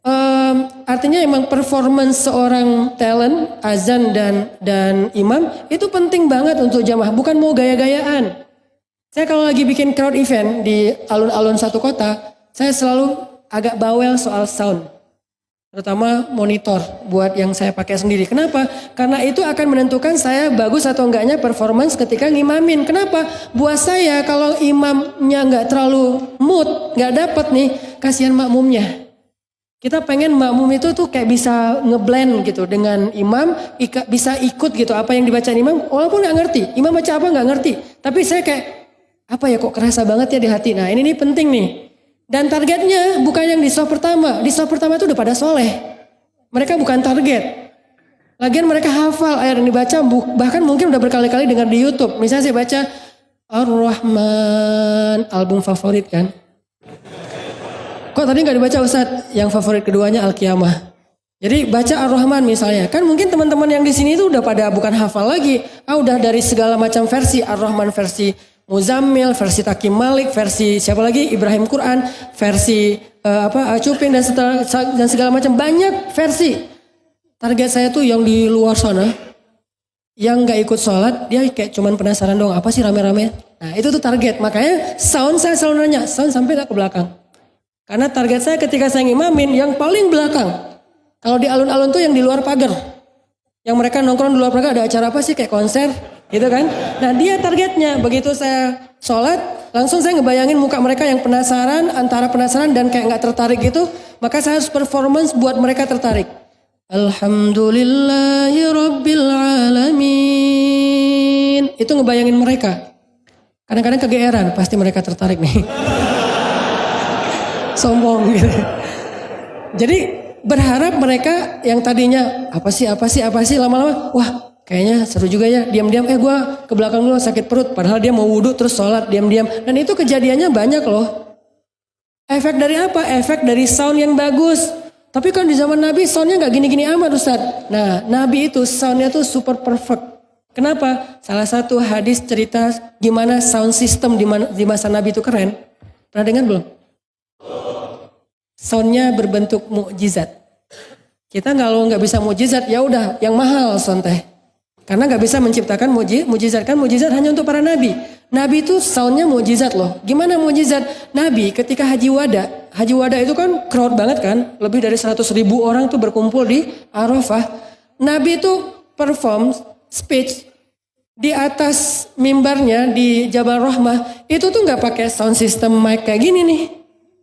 um, artinya emang performance seorang talent, azan dan dan imam itu penting banget untuk jamaah. Bukan mau gaya-gayaan. Saya kalau lagi bikin crowd event di alun-alun satu kota, saya selalu agak bawel soal sound. Terutama monitor buat yang saya pakai sendiri. Kenapa? Karena itu akan menentukan saya bagus atau enggaknya performance ketika ngimamin. Kenapa? Buat saya kalau imamnya nggak terlalu mood, nggak dapet nih, kasihan makmumnya. Kita pengen makmum itu tuh kayak bisa ngeblend gitu dengan imam, bisa ikut gitu apa yang dibaca imam, walaupun nggak ngerti. Imam baca apa nggak ngerti. Tapi saya kayak apa ya kok kerasa banget ya di hati. Nah ini nih penting nih. Dan targetnya bukan yang di soft pertama. Di soft pertama itu udah pada soleh. Mereka bukan target. Lagian mereka hafal ayat yang dibaca, bahkan mungkin udah berkali-kali dengar di Youtube. Misalnya saya baca Ar-Rahman, album favorit kan. Kok tadi nggak dibaca Ustadz? Yang favorit keduanya Al-Qiyamah. Jadi baca Ar-Rahman misalnya. Kan mungkin teman-teman yang di sini itu udah pada bukan hafal lagi. Ah udah dari segala macam versi. Ar-Rahman versi Muzammil, versi Takim Malik, versi siapa lagi? Ibrahim Quran, versi uh, apa Cuping dan, setelah, dan segala macam banyak versi. Target saya tuh yang di luar sana, yang nggak ikut sholat, dia kayak cuman penasaran dong, apa sih rame-rame? Nah itu tuh target, makanya sound saya selalu nanya, sound sampai ke belakang. Karena target saya ketika saya ngimamin yang paling belakang. Kalau di alun-alun tuh yang di luar pagar. Yang mereka nongkrong di luar pagar ada acara apa sih kayak konser gitu kan. Nah dia targetnya begitu saya sholat langsung saya ngebayangin muka mereka yang penasaran antara penasaran dan kayak nggak tertarik gitu. Maka saya harus performance buat mereka tertarik. Alhamdulillahi Rabbil Alamin. Itu ngebayangin mereka. Kadang-kadang kegeeran, pasti mereka tertarik nih sombong gitu. Jadi berharap mereka yang tadinya apa sih apa sih apa sih lama-lama wah kayaknya seru juga ya diam-diam eh gue ke belakang dulu sakit perut padahal dia mau wudhu terus sholat diam-diam dan itu kejadiannya banyak loh efek dari apa efek dari sound yang bagus tapi kan di zaman Nabi soundnya nggak gini-gini amat Ustaz nah Nabi itu soundnya tuh super perfect Kenapa? Salah satu hadis cerita gimana sound system di, di masa Nabi itu keren. Pernah dengar belum? Soundnya berbentuk mukjizat. Kita kalau nggak bisa mukjizat ya udah yang mahal sound teh. Karena nggak bisa menciptakan mukjizat kan mukjizat hanya untuk para nabi. Nabi itu soundnya mukjizat loh. Gimana mukjizat? Nabi ketika haji wada, haji wada itu kan crowd banget kan, lebih dari 100 ribu orang tuh berkumpul di Arafah. Nabi itu perform speech di atas mimbarnya di Jabal Rahmah itu tuh nggak pakai sound system mic kayak gini nih.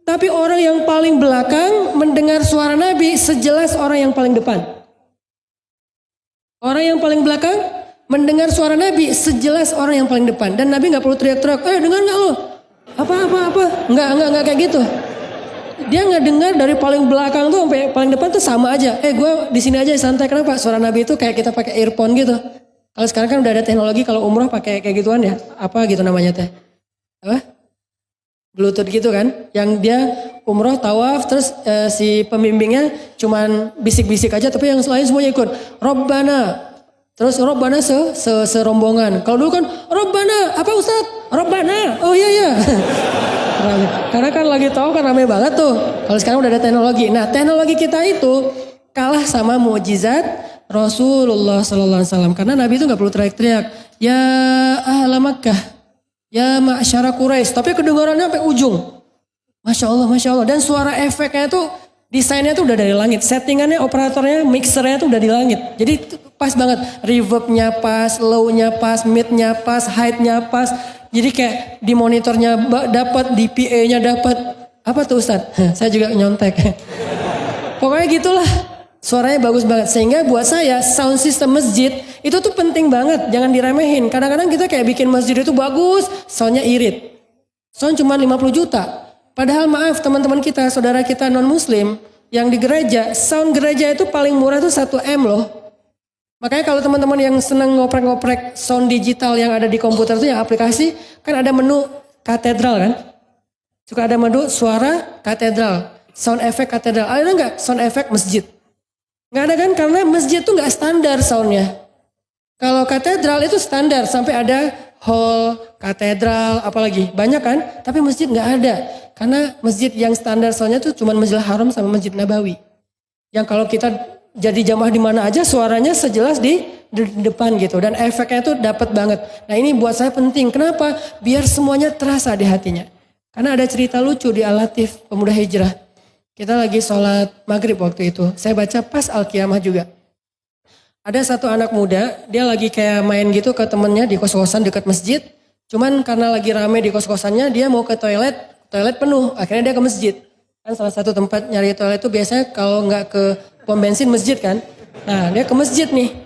Tapi orang yang paling belakang mendengar suara Nabi sejelas orang yang paling depan. Orang yang paling belakang mendengar suara Nabi sejelas orang yang paling depan. Dan Nabi nggak perlu teriak-teriak, eh dengar nggak lo? Apa apa apa? Nggak nggak nggak kayak gitu. Dia nggak dengar dari paling belakang tuh sampai paling depan tuh sama aja. Eh gue di sini aja santai kenapa? Suara Nabi itu kayak kita pakai earphone gitu. Kalau sekarang kan udah ada teknologi kalau umroh pakai kayak gituan ya. Apa gitu namanya teh? Apa? Bluetooth gitu kan, yang dia umroh tawaf terus e, si pembimbingnya cuman bisik-bisik aja tapi yang lain semuanya ikut. Robbana. Terus Robbana se, se serombongan. Kalau dulu kan Robbana, apa Ustaz? Robbana. Oh iya iya. Karena kan lagi tahu kan rame banget tuh. Kalau sekarang udah ada teknologi. Nah, teknologi kita itu kalah sama mujizat Rasulullah sallallahu alaihi wasallam karena Nabi itu nggak perlu teriak-teriak. Ya ahla Makkah, Ya masyarakat Quraisy, tapi kedengarannya sampai ujung. Masya Allah, Masya Allah. Dan suara efeknya itu desainnya tuh udah dari langit. Settingannya, operatornya, mixernya tuh udah di langit. Jadi pas banget. Reverbnya pas, low-nya pas, mid-nya pas, height-nya pas. Jadi kayak di monitornya dapat, di PA-nya dapat. Apa tuh Ustaz? Saya juga nyontek. Pokoknya gitulah. Suaranya bagus banget. Sehingga buat saya sound system masjid itu tuh penting banget. Jangan diremehin. Kadang-kadang kita kayak bikin masjid itu bagus, soundnya irit. Sound cuma 50 juta. Padahal maaf teman-teman kita, saudara kita non muslim yang di gereja, sound gereja itu paling murah tuh 1 M loh. Makanya kalau teman-teman yang seneng ngoprek-ngoprek sound digital yang ada di komputer itu yang aplikasi, kan ada menu katedral kan? Suka ada menu suara katedral, sound effect katedral. Ada nggak sound effect masjid? Nggak ada kan karena masjid tuh nggak standar soundnya. Kalau katedral itu standar sampai ada hall, katedral, apalagi banyak kan? Tapi masjid nggak ada karena masjid yang standar soundnya tuh cuma Masjidil Haram sama Masjid Nabawi. Yang kalau kita jadi jamaah di mana aja suaranya sejelas di depan gitu dan efeknya tuh dapat banget. Nah ini buat saya penting. Kenapa? Biar semuanya terasa di hatinya. Karena ada cerita lucu di Al-Latif pemuda hijrah. Kita lagi sholat maghrib waktu itu. Saya baca pas Al-Qiyamah juga. Ada satu anak muda, dia lagi kayak main gitu ke temennya di kos-kosan dekat masjid. Cuman karena lagi rame di kos-kosannya, dia mau ke toilet, toilet penuh. Akhirnya dia ke masjid. Kan salah satu tempat nyari toilet itu biasanya kalau nggak ke pom bensin masjid kan. Nah dia ke masjid nih.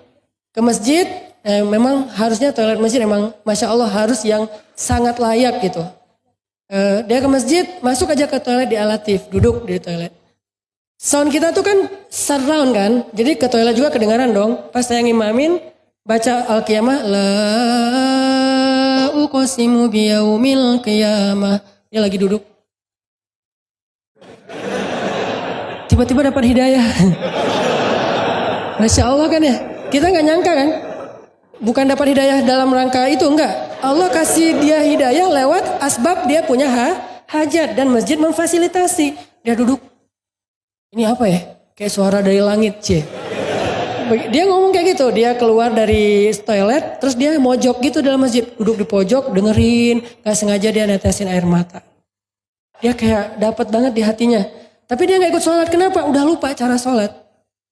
Ke masjid, eh, memang harusnya toilet masjid memang Masya Allah harus yang sangat layak gitu. Eh, dia ke masjid, masuk aja ke toilet di alatif, duduk di toilet. Sound kita tuh kan surround kan, jadi ke toilet juga kedengaran dong. Pas saya ngimamin, baca Al-Qiyamah, La uqsimu biyaumil qiyamah. Dia lagi duduk. Tiba-tiba dapat hidayah. Masya Allah kan ya, kita nggak nyangka kan. Bukan dapat hidayah dalam rangka itu, enggak. Allah kasih dia hidayah lewat asbab dia punya ha, hajat dan masjid memfasilitasi. Dia duduk, ini apa ya? Kayak suara dari langit, cie. Dia ngomong kayak gitu, dia keluar dari toilet, terus dia mojok gitu dalam masjid. Duduk di pojok, dengerin, gak sengaja dia netesin air mata. Dia kayak dapat banget di hatinya. Tapi dia gak ikut sholat, kenapa? Udah lupa cara sholat.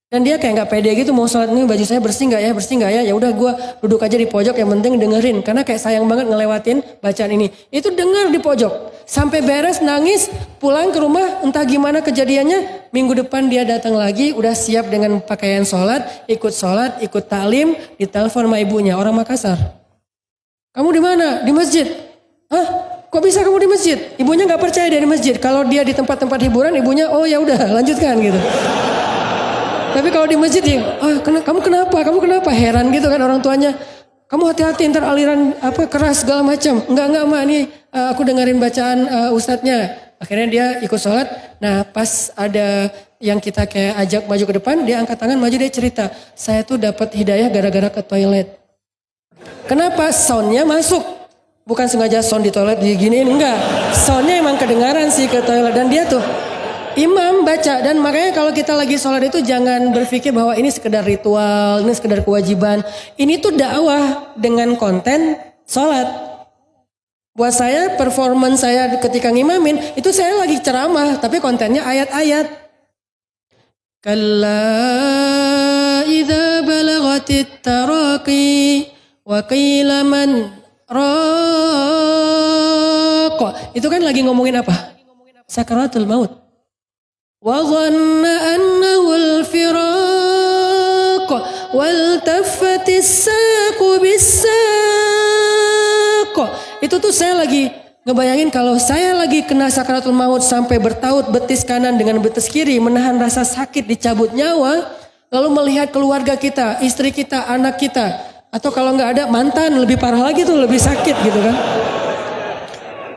Dan dia kayak nggak pede gitu mau sholat ini baju saya bersih nggak ya bersih nggak ya ya udah gue duduk aja di pojok yang penting dengerin karena kayak sayang banget ngelewatin bacaan ini itu denger di pojok sampai beres nangis pulang ke rumah entah gimana kejadiannya minggu depan dia datang lagi udah siap dengan pakaian sholat ikut sholat ikut taklim ditelepon sama ibunya orang Makassar kamu di mana di masjid Hah? Kok bisa kamu di masjid? Ibunya nggak percaya dia di masjid. Kalau dia di tempat-tempat hiburan, ibunya oh ya udah lanjutkan gitu. Tapi kalau di masjid ya, ah, kamu kenapa? Kamu kenapa? Heran gitu kan orang tuanya. Kamu hati-hati ntar aliran apa keras segala macam. Enggak enggak mah ini uh, aku dengerin bacaan uh, ustadznya. Akhirnya dia ikut sholat. Nah pas ada yang kita kayak ajak maju ke depan, dia angkat tangan maju dia cerita. Saya tuh dapat hidayah gara-gara ke toilet. Kenapa? Soundnya masuk. Bukan sengaja sound di toilet diginiin, enggak. Soundnya emang kedengaran sih ke toilet. Dan dia tuh, imam baca dan makanya kalau kita lagi sholat itu jangan berpikir bahwa ini sekedar ritual, ini sekedar kewajiban. Ini tuh dakwah dengan konten sholat. Buat saya performance saya ketika ngimamin itu saya lagi ceramah tapi kontennya ayat-ayat. Idza balagatit taraqi wa Itu kan lagi ngomongin apa? Sakaratul maut. وظن أنه الفراق والتفت الساق بالساق itu tuh saya lagi ngebayangin kalau saya lagi kena sakaratul maut sampai bertaut betis kanan dengan betis kiri menahan rasa sakit dicabut nyawa lalu melihat keluarga kita istri kita anak kita atau kalau nggak ada mantan lebih parah lagi tuh lebih sakit gitu kan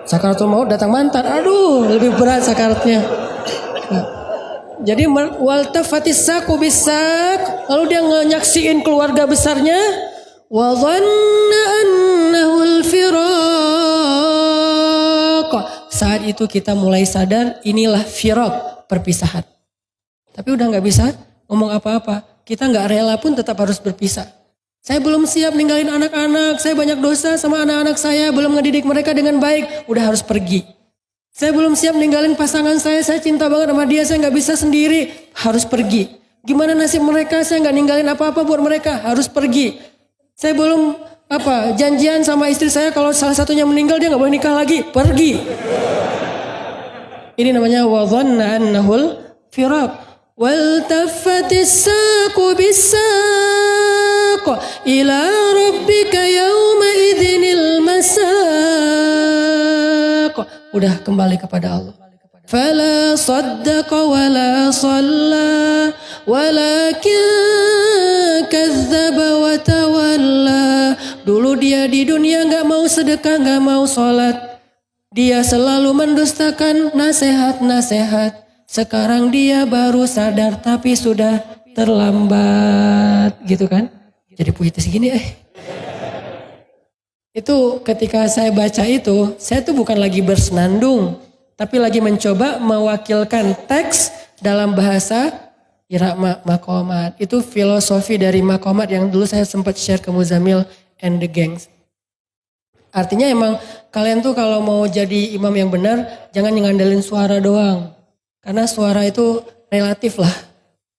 sakaratul maut datang mantan aduh lebih berat sakaratnya jadi wal tafatis saku bisak, lalu dia nyaksiin keluarga besarnya wa Saat itu kita mulai sadar inilah firaq, perpisahan. Tapi udah nggak bisa ngomong apa-apa. Kita nggak rela pun tetap harus berpisah. Saya belum siap ninggalin anak-anak, saya banyak dosa sama anak-anak saya, belum ngedidik mereka dengan baik, udah harus pergi. Saya belum siap ninggalin pasangan saya, saya cinta banget sama dia, saya nggak bisa sendiri, harus pergi. Gimana nasib mereka, saya nggak ninggalin apa-apa buat mereka, harus pergi. Saya belum apa janjian sama istri saya kalau salah satunya meninggal dia nggak boleh nikah lagi, pergi. Ini namanya wadhanna annahul firaq. والتفت الساق بالساق إلى ربك يومئذ المساق udah kembali kepada Allah. Fala saddaqa wala salla walakin wa tawalla. Dulu dia di dunia nggak mau sedekah, nggak mau sholat. Dia selalu mendustakan nasihat-nasihat. Sekarang dia baru sadar tapi sudah terlambat gitu kan. Jadi puitis gini eh. Itu ketika saya baca itu, saya tuh bukan lagi bersenandung, tapi lagi mencoba mewakilkan teks dalam bahasa Ira Makomat. Itu filosofi dari Makomat yang dulu saya sempat share ke Muzamil and the Gangs. Artinya emang kalian tuh kalau mau jadi imam yang benar, jangan ngandelin suara doang. Karena suara itu relatif lah.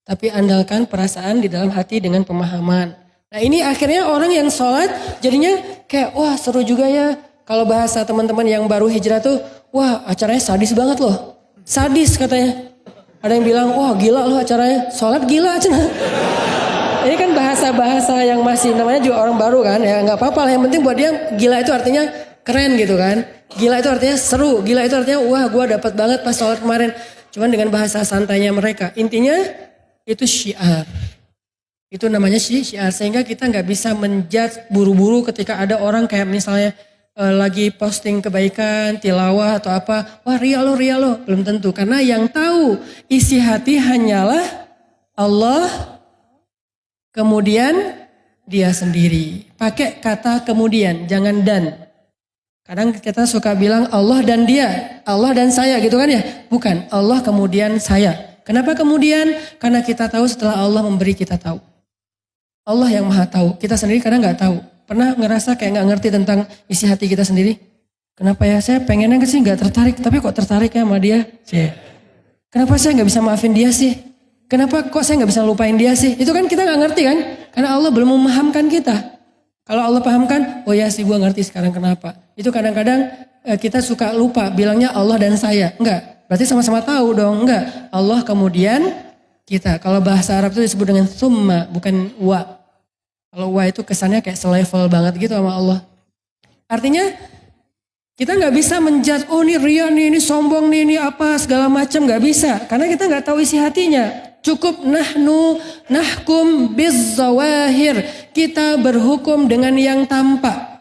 Tapi andalkan perasaan di dalam hati dengan pemahaman. Nah ini akhirnya orang yang sholat jadinya kayak wah seru juga ya. Kalau bahasa teman-teman yang baru hijrah tuh, wah acaranya sadis banget loh. Sadis katanya. Ada yang bilang, wah gila loh acaranya, sholat gila cina. Ini kan bahasa-bahasa yang masih namanya juga orang baru kan, ya nggak apa-apa lah. Yang penting buat dia gila itu artinya keren gitu kan. Gila itu artinya seru, gila itu artinya wah gue dapat banget pas sholat kemarin. Cuman dengan bahasa santainya mereka. Intinya itu syiar. Itu namanya syiar. Sehingga kita nggak bisa menjudge buru-buru ketika ada orang kayak misalnya uh, lagi posting kebaikan, tilawah atau apa, wah ria lo, ria lo. Belum tentu. Karena yang tahu isi hati hanyalah Allah, kemudian dia sendiri. Pakai kata kemudian, jangan dan. Kadang kita suka bilang Allah dan dia, Allah dan saya gitu kan ya. Bukan, Allah kemudian saya. Kenapa kemudian? Karena kita tahu setelah Allah memberi kita tahu. Allah yang maha tahu, kita sendiri kadang nggak tahu. Pernah ngerasa kayak nggak ngerti tentang isi hati kita sendiri? Kenapa ya saya pengennya sih nggak tertarik, tapi kok tertarik ya sama dia? Cie. Kenapa saya nggak bisa maafin dia sih? Kenapa kok saya nggak bisa lupain dia sih? Itu kan kita nggak ngerti kan? Karena Allah belum memahamkan kita. Kalau Allah pahamkan, oh ya sih gue ngerti sekarang kenapa. Itu kadang-kadang eh, kita suka lupa bilangnya Allah dan saya. Enggak, berarti sama-sama tahu dong. Enggak, Allah kemudian kita. Kalau bahasa Arab itu disebut dengan summa, bukan wa. Kalau wah itu kesannya kayak selevel banget gitu sama Allah. Artinya kita nggak bisa menjudge, oh ini ria nih, ini sombong nih, ini apa segala macam nggak bisa. Karena kita nggak tahu isi hatinya. Cukup nahnu nahkum bizzawahir. Kita berhukum dengan yang tampak.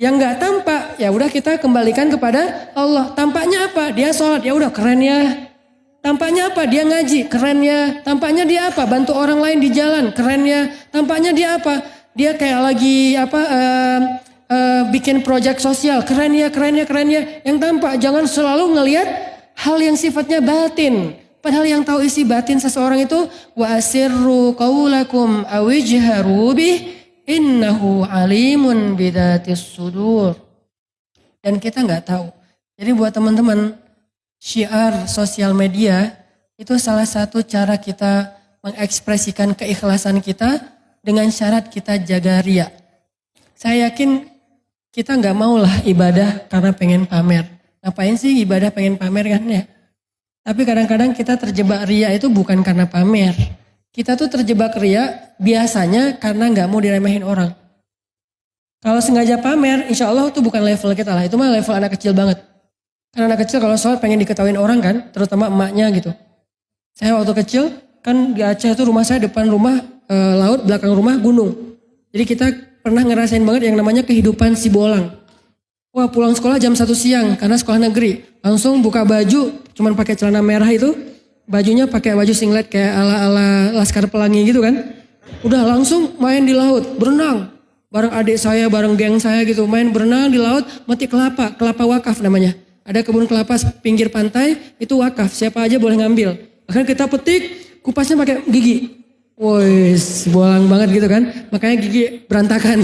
Yang nggak tampak, ya udah kita kembalikan kepada Allah. Tampaknya apa? Dia sholat, ya udah keren ya. Tampaknya apa? Dia ngaji, kerennya. Tampaknya dia apa? Bantu orang lain di jalan, kerennya. Tampaknya dia apa? Dia kayak lagi apa? Uh, uh, bikin proyek sosial, kerennya, kerennya, kerennya. Yang tampak jangan selalu ngelihat hal yang sifatnya batin. Padahal yang tahu isi batin seseorang itu wa asirru qaulakum awijharu bih innahu alimun bidatis sudur. Dan kita nggak tahu. Jadi buat teman-teman syiar sosial media itu salah satu cara kita mengekspresikan keikhlasan kita dengan syarat kita jaga ria. Saya yakin kita nggak mau lah ibadah karena pengen pamer. Ngapain sih ibadah pengen pamer kan ya? Tapi kadang-kadang kita terjebak ria itu bukan karena pamer. Kita tuh terjebak ria biasanya karena nggak mau diremehin orang. Kalau sengaja pamer, insya Allah itu bukan level kita lah. Itu mah level anak kecil banget. Karena anak kecil kalau sholat pengen diketawain orang kan, terutama emaknya gitu. Saya waktu kecil kan di Aceh itu rumah saya depan rumah e, laut, belakang rumah gunung. Jadi kita pernah ngerasain banget yang namanya kehidupan si bolang. Wah pulang sekolah jam satu siang karena sekolah negeri. Langsung buka baju, cuman pakai celana merah itu. Bajunya pakai baju singlet kayak ala-ala Laskar Pelangi gitu kan. Udah langsung main di laut, berenang. Bareng adik saya, bareng geng saya gitu. Main berenang di laut, mati kelapa, kelapa wakaf namanya. Ada kebun kelapa pinggir pantai, itu wakaf, siapa aja boleh ngambil. Bahkan kita petik, kupasnya pakai gigi. Woi, bolang banget gitu kan. Makanya gigi berantakan.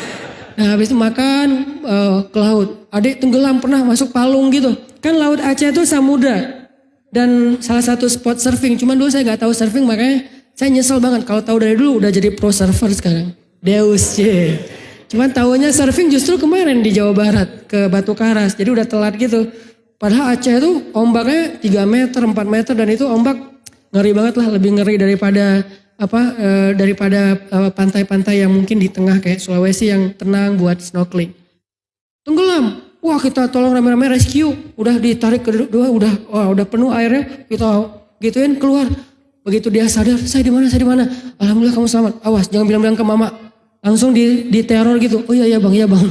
nah habis itu makan uh, ke laut. Adik tenggelam pernah masuk palung gitu. Kan laut Aceh itu samudra. Dan salah satu spot surfing. Cuman dulu saya nggak tahu surfing makanya saya nyesel banget. Kalau tahu dari dulu udah jadi pro surfer sekarang. Deus, yeah. Cuman tahunya surfing justru kemarin di Jawa Barat ke Batu Karas. Jadi udah telat gitu. Padahal Aceh itu ombaknya 3 meter, 4 meter dan itu ombak ngeri banget lah. Lebih ngeri daripada apa e, daripada eh, pantai-pantai yang mungkin di tengah kayak Sulawesi yang tenang buat snorkeling. Tenggelam. Wah kita tolong rame-rame rescue. Udah ditarik kedua, udah wah, udah penuh airnya. Kita gituin keluar. Begitu dia sadar, saya di mana, saya di mana. Alhamdulillah kamu selamat. Awas, jangan bilang-bilang ke mama langsung di, di teror gitu. Oh iya ya bang, iya bang.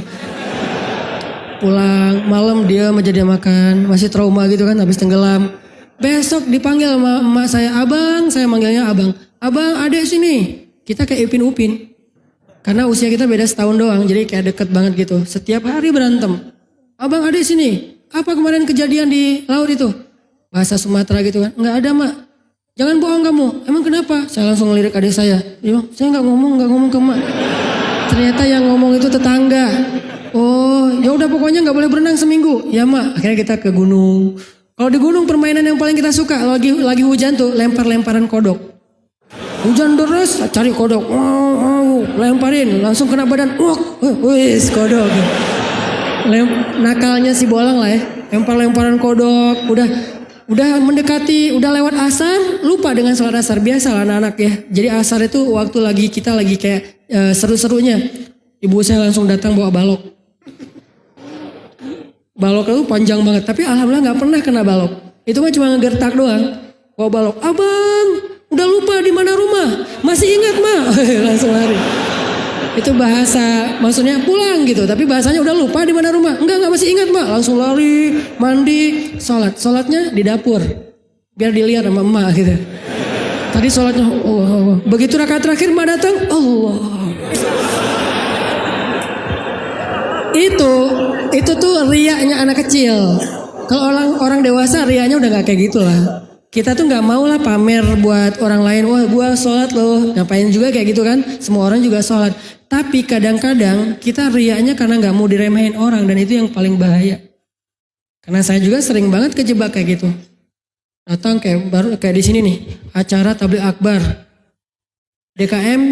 Pulang malam dia menjadi makan, masih trauma gitu kan habis tenggelam. Besok dipanggil sama emak saya, abang, saya manggilnya abang. Abang, adek sini. Kita kayak Ipin Upin. Karena usia kita beda setahun doang, jadi kayak deket banget gitu. Setiap hari berantem. Abang, adek sini. Apa kemarin kejadian di laut itu? Bahasa Sumatera gitu kan. Enggak ada mak. Jangan bohong kamu. Emang kenapa? Saya langsung ngelirik adik saya. Dia bilang, saya nggak ngomong, nggak ngomong ke emak. Ternyata yang ngomong itu tetangga. Oh, ya udah pokoknya nggak boleh berenang seminggu. Ya mak. Akhirnya kita ke gunung. Kalau di gunung permainan yang paling kita suka lagi lagi hujan tuh lempar-lemparan kodok. Hujan deras, cari kodok, wow, wow, lemparin, langsung kena badan, wah, wis kodok. Lem, nakalnya si bolang lah ya, lempar-lemparan kodok, udah udah mendekati, udah lewat asar, lupa dengan sholat asar. Biasa lah anak-anak ya. Jadi asar itu waktu lagi kita lagi kayak e, seru-serunya. Ibu saya langsung datang bawa balok. Balok itu panjang banget, tapi alhamdulillah nggak pernah kena balok. Itu mah cuma ngegertak doang. Bawa balok, abang, udah lupa di mana rumah, masih ingat mah, langsung lari. Itu bahasa, maksudnya pulang gitu. Tapi bahasanya udah lupa di mana rumah. Enggak, enggak masih ingat mbak. Langsung lari, mandi, sholat. Sholatnya di dapur. Biar dilihat sama emak gitu. Tadi sholatnya, oh, begitu rakaat terakhir mbak datang, Allah. Itu, itu tuh riaknya anak kecil. Kalau orang orang dewasa riaknya udah nggak kayak gitu lah kita tuh nggak mau lah pamer buat orang lain wah gue sholat loh. Ngapain juga kayak gitu kan? Semua orang juga sholat. Tapi kadang-kadang kita riaknya karena nggak mau diremehin orang dan itu yang paling bahaya. Karena saya juga sering banget kejebak kayak gitu. Datang kayak baru kayak di sini nih acara tablik akbar. DKM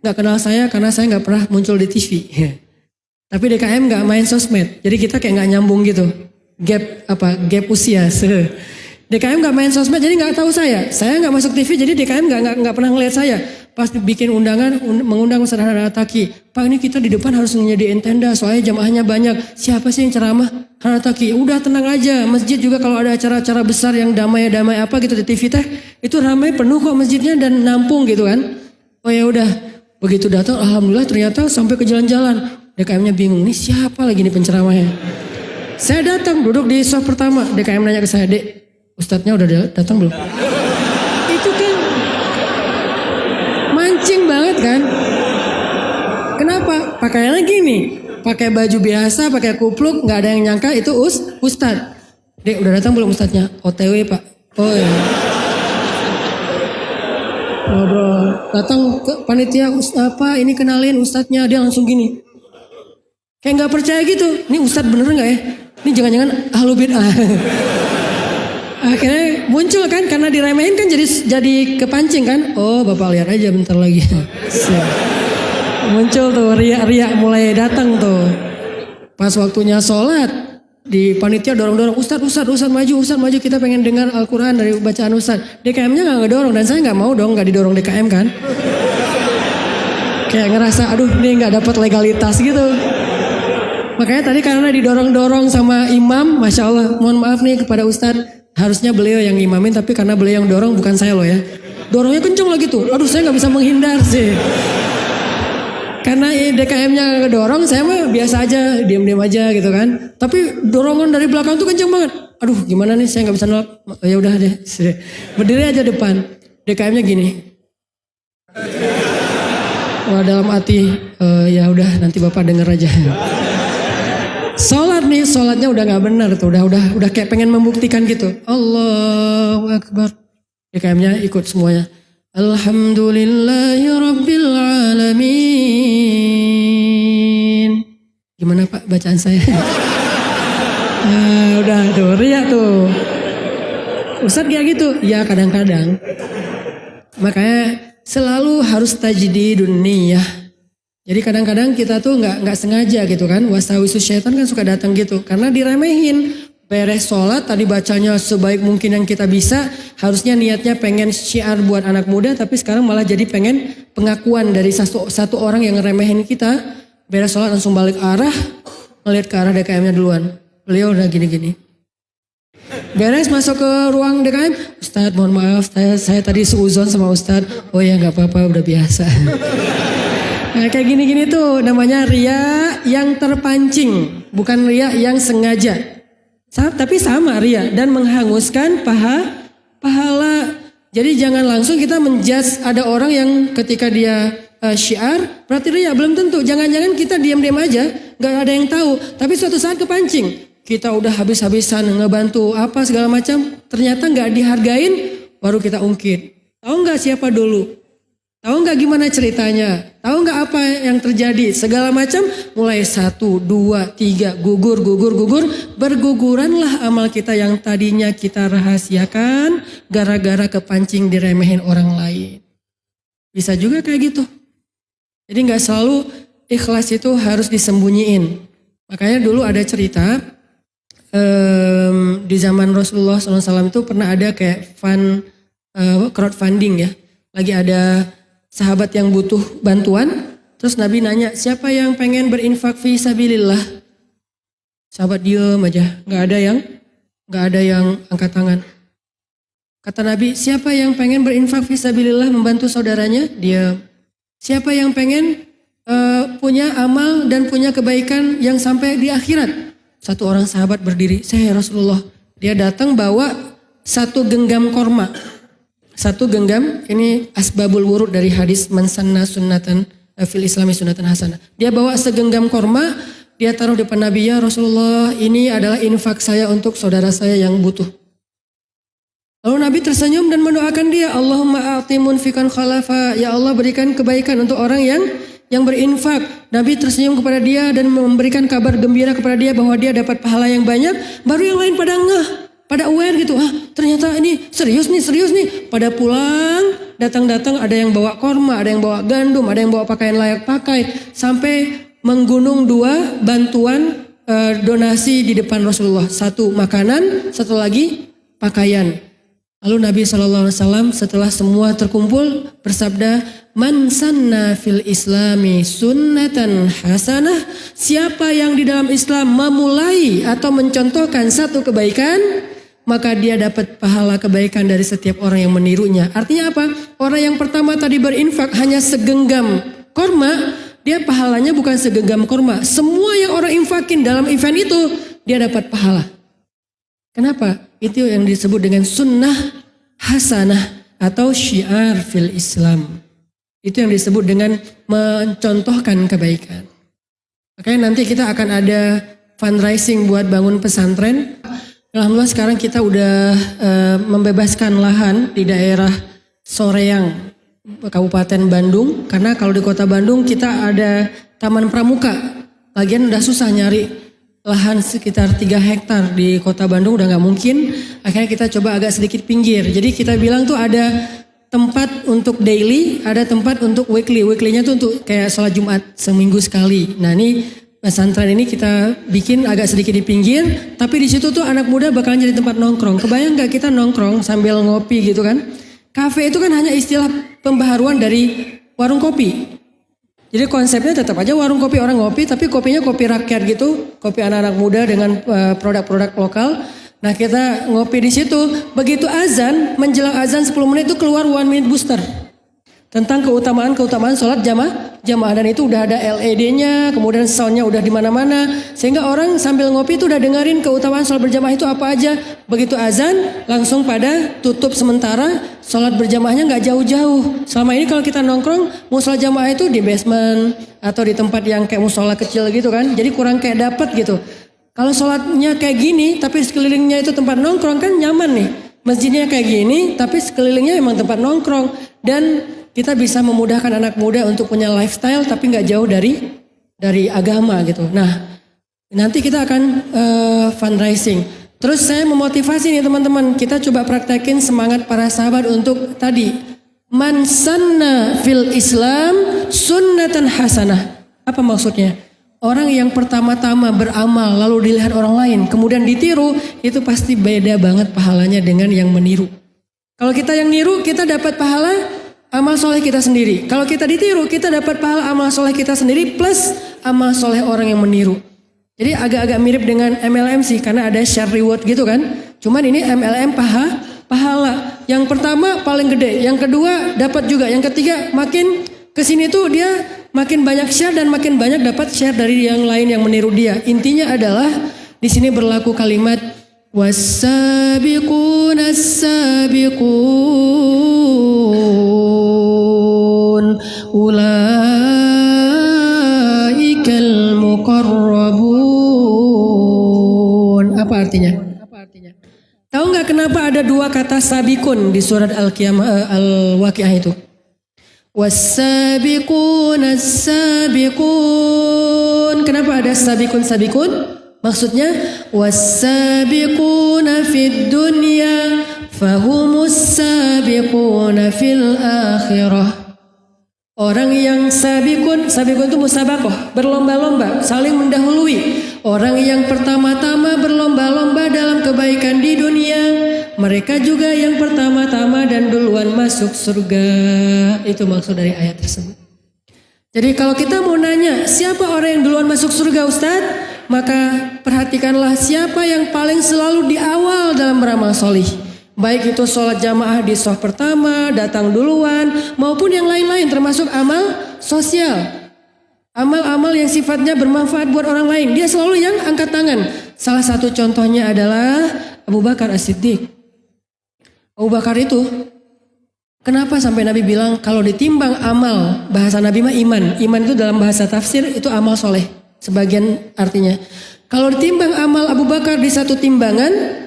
nggak kenal saya karena saya nggak pernah muncul di TV tapi DKM nggak main sosmed. Jadi kita kayak nggak nyambung gitu. Gap apa gap usia DKM nggak main sosmed jadi nggak tahu saya. Saya nggak masuk TV jadi DKM nggak nggak pernah ngeliat saya. Pas bikin undangan un, mengundang Ustaz Taki. Pak ini kita di depan harus nyediain tenda soalnya jamaahnya banyak. Siapa sih yang ceramah? Taki. Udah tenang aja. Masjid juga kalau ada acara-acara besar yang damai-damai apa gitu di TV teh itu ramai penuh kok masjidnya dan nampung gitu kan. Oh ya udah. Begitu datang alhamdulillah ternyata sampai ke jalan-jalan. DKM-nya bingung, ini siapa lagi nih penceramahnya? Saya datang duduk di soft pertama. DKM nanya ke saya, Dek, Ustadznya udah datang belum? Itu kan mancing banget kan? Kenapa? Pakaiannya gini, pakai baju biasa, pakai kupluk, nggak ada yang nyangka itu us ustad. Dek udah datang belum ustadznya? OTW pak. Oh ya. Ngobrol, datang ke panitia apa? Ini kenalin ustadznya, dia langsung gini. Kayak nggak percaya gitu. Ini ustadz bener nggak ya? Ini jangan-jangan ahlu bid'ah. akhirnya muncul kan karena diremehin kan jadi jadi kepancing kan? Oh bapak lihat aja bentar lagi. Muncul tuh riak-riak mulai datang tuh. Pas waktunya sholat di panitia dorong-dorong Ustad, Ustad, Ustad maju, Ustad maju. Kita pengen dengar Al-Quran dari bacaan Ustad DKM-nya gak ngedorong dan saya gak mau dong gak didorong DKM kan. Kayak ngerasa aduh ini gak dapat legalitas gitu. Makanya tadi karena didorong-dorong sama imam Masya Allah mohon maaf nih kepada Ustadz Harusnya beliau yang imamin tapi karena beliau yang dorong bukan saya loh ya. Dorongnya kenceng lagi tuh. Aduh saya nggak bisa menghindar sih. Karena DKM-nya dorong saya mah biasa aja, diam-diam aja gitu kan. Tapi dorongan dari belakang tuh kenceng banget. Aduh gimana nih saya nggak bisa nolak. Ya udah deh. Berdiri aja depan. DKM-nya gini. Wah dalam hati uh, ya udah nanti Bapak denger aja. Sholat nih, sholatnya udah nggak benar tuh, udah udah udah kayak pengen membuktikan gitu. Allahu Akbar. DKM-nya ikut semuanya. Alhamdulillahi Rabbil Alamin. Gimana Pak bacaan saya? ah, udah tuh, ria tuh. Ustadz kayak gitu? Ya kadang-kadang. Makanya selalu harus tajdidun niyah jadi kadang-kadang kita tuh nggak nggak sengaja gitu kan, wasawisu syaitan kan suka datang gitu, karena diremehin. Beres sholat tadi bacanya sebaik mungkin yang kita bisa, harusnya niatnya pengen syiar buat anak muda, tapi sekarang malah jadi pengen pengakuan dari satu, satu orang yang ngeremehin kita. Beres sholat langsung balik arah, ngeliat ke arah DKM-nya duluan. Beliau udah gini-gini. Beres masuk ke ruang DKM, Ustadz mohon maaf, saya, saya tadi seuzon sama Ustadz. Oh ya nggak apa-apa, udah biasa. Nah, kayak gini-gini tuh namanya ria yang terpancing, bukan ria yang sengaja. Tapi sama ria dan menghanguskan paha pahala. Jadi jangan langsung kita menjudge ada orang yang ketika dia uh, syiar berarti ria belum tentu. Jangan-jangan kita diam-diam aja, nggak ada yang tahu. Tapi suatu saat kepancing, kita udah habis-habisan ngebantu apa segala macam, ternyata nggak dihargain, baru kita ungkit. Tahu nggak siapa dulu? Tahu nggak gimana ceritanya? Tahu nggak apa yang terjadi? Segala macam mulai satu, dua, tiga, gugur, gugur, gugur. Berguguranlah amal kita yang tadinya kita rahasiakan gara-gara kepancing diremehin orang lain. Bisa juga kayak gitu. Jadi nggak selalu ikhlas itu harus disembunyiin. Makanya dulu ada cerita um, di zaman Rasulullah SAW itu pernah ada kayak fund uh, crowdfunding ya. Lagi ada sahabat yang butuh bantuan, terus Nabi nanya, siapa yang pengen berinfak fi sabilillah? Sahabat diem aja, nggak ada yang nggak ada yang angkat tangan. Kata Nabi, siapa yang pengen berinfak fi sabilillah membantu saudaranya? Dia. Siapa yang pengen uh, punya amal dan punya kebaikan yang sampai di akhirat? Satu orang sahabat berdiri, saya Rasulullah. Dia datang bawa satu genggam korma. Satu genggam ini asbabul wurud dari hadis mansanna sunnatan eh, fil islami sunnatan hasanah. Dia bawa segenggam korma, dia taruh depan Nabi ya Rasulullah ini adalah infak saya untuk saudara saya yang butuh. Lalu Nabi tersenyum dan mendoakan dia, Allahumma a'ti munfikan khalafa, ya Allah berikan kebaikan untuk orang yang yang berinfak. Nabi tersenyum kepada dia dan memberikan kabar gembira kepada dia bahwa dia dapat pahala yang banyak. Baru yang lain pada ngeh pada aware gitu, ah ternyata ini serius nih, serius nih. Pada pulang, datang-datang ada yang bawa korma, ada yang bawa gandum, ada yang bawa pakaian layak pakai. Sampai menggunung dua bantuan e, donasi di depan Rasulullah. Satu makanan, satu lagi pakaian. Lalu Nabi SAW setelah semua terkumpul bersabda, Man sanna fil islami sunnatan hasanah. Siapa yang di dalam Islam memulai atau mencontohkan satu kebaikan, maka dia dapat pahala kebaikan dari setiap orang yang menirunya. Artinya apa? Orang yang pertama tadi berinfak hanya segenggam korma, dia pahalanya bukan segenggam korma. Semua yang orang infakin dalam event itu, dia dapat pahala. Kenapa? Itu yang disebut dengan sunnah hasanah atau syiar fil Islam. Itu yang disebut dengan mencontohkan kebaikan. Makanya nanti kita akan ada fundraising buat bangun pesantren. Alhamdulillah sekarang kita udah uh, membebaskan lahan di daerah Soreang, Kabupaten Bandung. Karena kalau di kota Bandung kita ada Taman Pramuka. Lagian udah susah nyari lahan sekitar 3 hektar di kota Bandung udah nggak mungkin. Akhirnya kita coba agak sedikit pinggir. Jadi kita bilang tuh ada tempat untuk daily, ada tempat untuk weekly. Weekly-nya tuh untuk kayak sholat Jumat seminggu sekali. Nah ini pesantren ini kita bikin agak sedikit di pinggir, tapi di situ tuh anak muda bakalan jadi tempat nongkrong. Kebayang nggak kita nongkrong sambil ngopi gitu kan? Kafe itu kan hanya istilah pembaharuan dari warung kopi. Jadi konsepnya tetap aja warung kopi orang ngopi, tapi kopinya kopi rakyat gitu, kopi anak-anak muda dengan eh, produk-produk lokal. Nah kita ngopi di situ, begitu azan, menjelang azan 10 menit itu keluar one minute booster tentang keutamaan-keutamaan sholat jamaah jamaah dan itu udah ada LED-nya, kemudian soundnya udah di mana-mana, sehingga orang sambil ngopi itu udah dengerin keutamaan sholat berjamaah itu apa aja. Begitu azan, langsung pada tutup sementara, sholat berjamaahnya nggak jauh-jauh. Selama ini kalau kita nongkrong, musola jamaah itu di basement atau di tempat yang kayak musola kecil gitu kan, jadi kurang kayak dapet gitu. Kalau sholatnya kayak gini, tapi sekelilingnya itu tempat nongkrong kan nyaman nih. Masjidnya kayak gini, tapi sekelilingnya emang tempat nongkrong dan kita bisa memudahkan anak muda untuk punya lifestyle tapi nggak jauh dari dari agama gitu. Nah, nanti kita akan uh, fundraising. Terus saya memotivasi nih teman-teman, kita coba praktekin semangat para sahabat untuk tadi man sanna fil Islam sunnatan hasanah. Apa maksudnya? Orang yang pertama-tama beramal lalu dilihat orang lain kemudian ditiru itu pasti beda banget pahalanya dengan yang meniru. Kalau kita yang niru kita dapat pahala amal soleh kita sendiri. Kalau kita ditiru, kita dapat pahala amal soleh kita sendiri plus amal soleh orang yang meniru. Jadi agak-agak mirip dengan MLM sih karena ada share reward gitu kan. Cuman ini MLM paha, pahala. Yang pertama paling gede, yang kedua dapat juga, yang ketiga makin ke sini tuh dia makin banyak share dan makin banyak dapat share dari yang lain yang meniru dia. Intinya adalah di sini berlaku kalimat wasabiquna ulaikal muqarrabun. Apa artinya? Apa artinya? Tahu nggak kenapa ada dua kata sabikun di surat Al-Qiyamah uh, Al-Waqiah itu. Wasabiqun as-sabiqun. Kenapa ada sabikun sabikun? Maksudnya wasabiquna fid dunya fahumus sabiquna fil akhirah. Orang yang sabikun, sabikun itu musabakoh, berlomba-lomba, saling mendahului. Orang yang pertama-tama berlomba-lomba dalam kebaikan di dunia, mereka juga yang pertama-tama dan duluan masuk surga. Itu maksud dari ayat tersebut. Jadi kalau kita mau nanya, siapa orang yang duluan masuk surga Ustadz? Maka perhatikanlah siapa yang paling selalu di awal dalam beramal solih. Baik itu sholat jamaah di soft pertama, datang duluan, maupun yang lain-lain termasuk amal sosial. Amal-amal yang sifatnya bermanfaat buat orang lain. Dia selalu yang angkat tangan. Salah satu contohnya adalah Abu Bakar As-Siddiq. Abu Bakar itu, kenapa sampai Nabi bilang kalau ditimbang amal, bahasa Nabi mah iman. Iman itu dalam bahasa tafsir itu amal soleh. Sebagian artinya. Kalau ditimbang amal Abu Bakar di satu timbangan,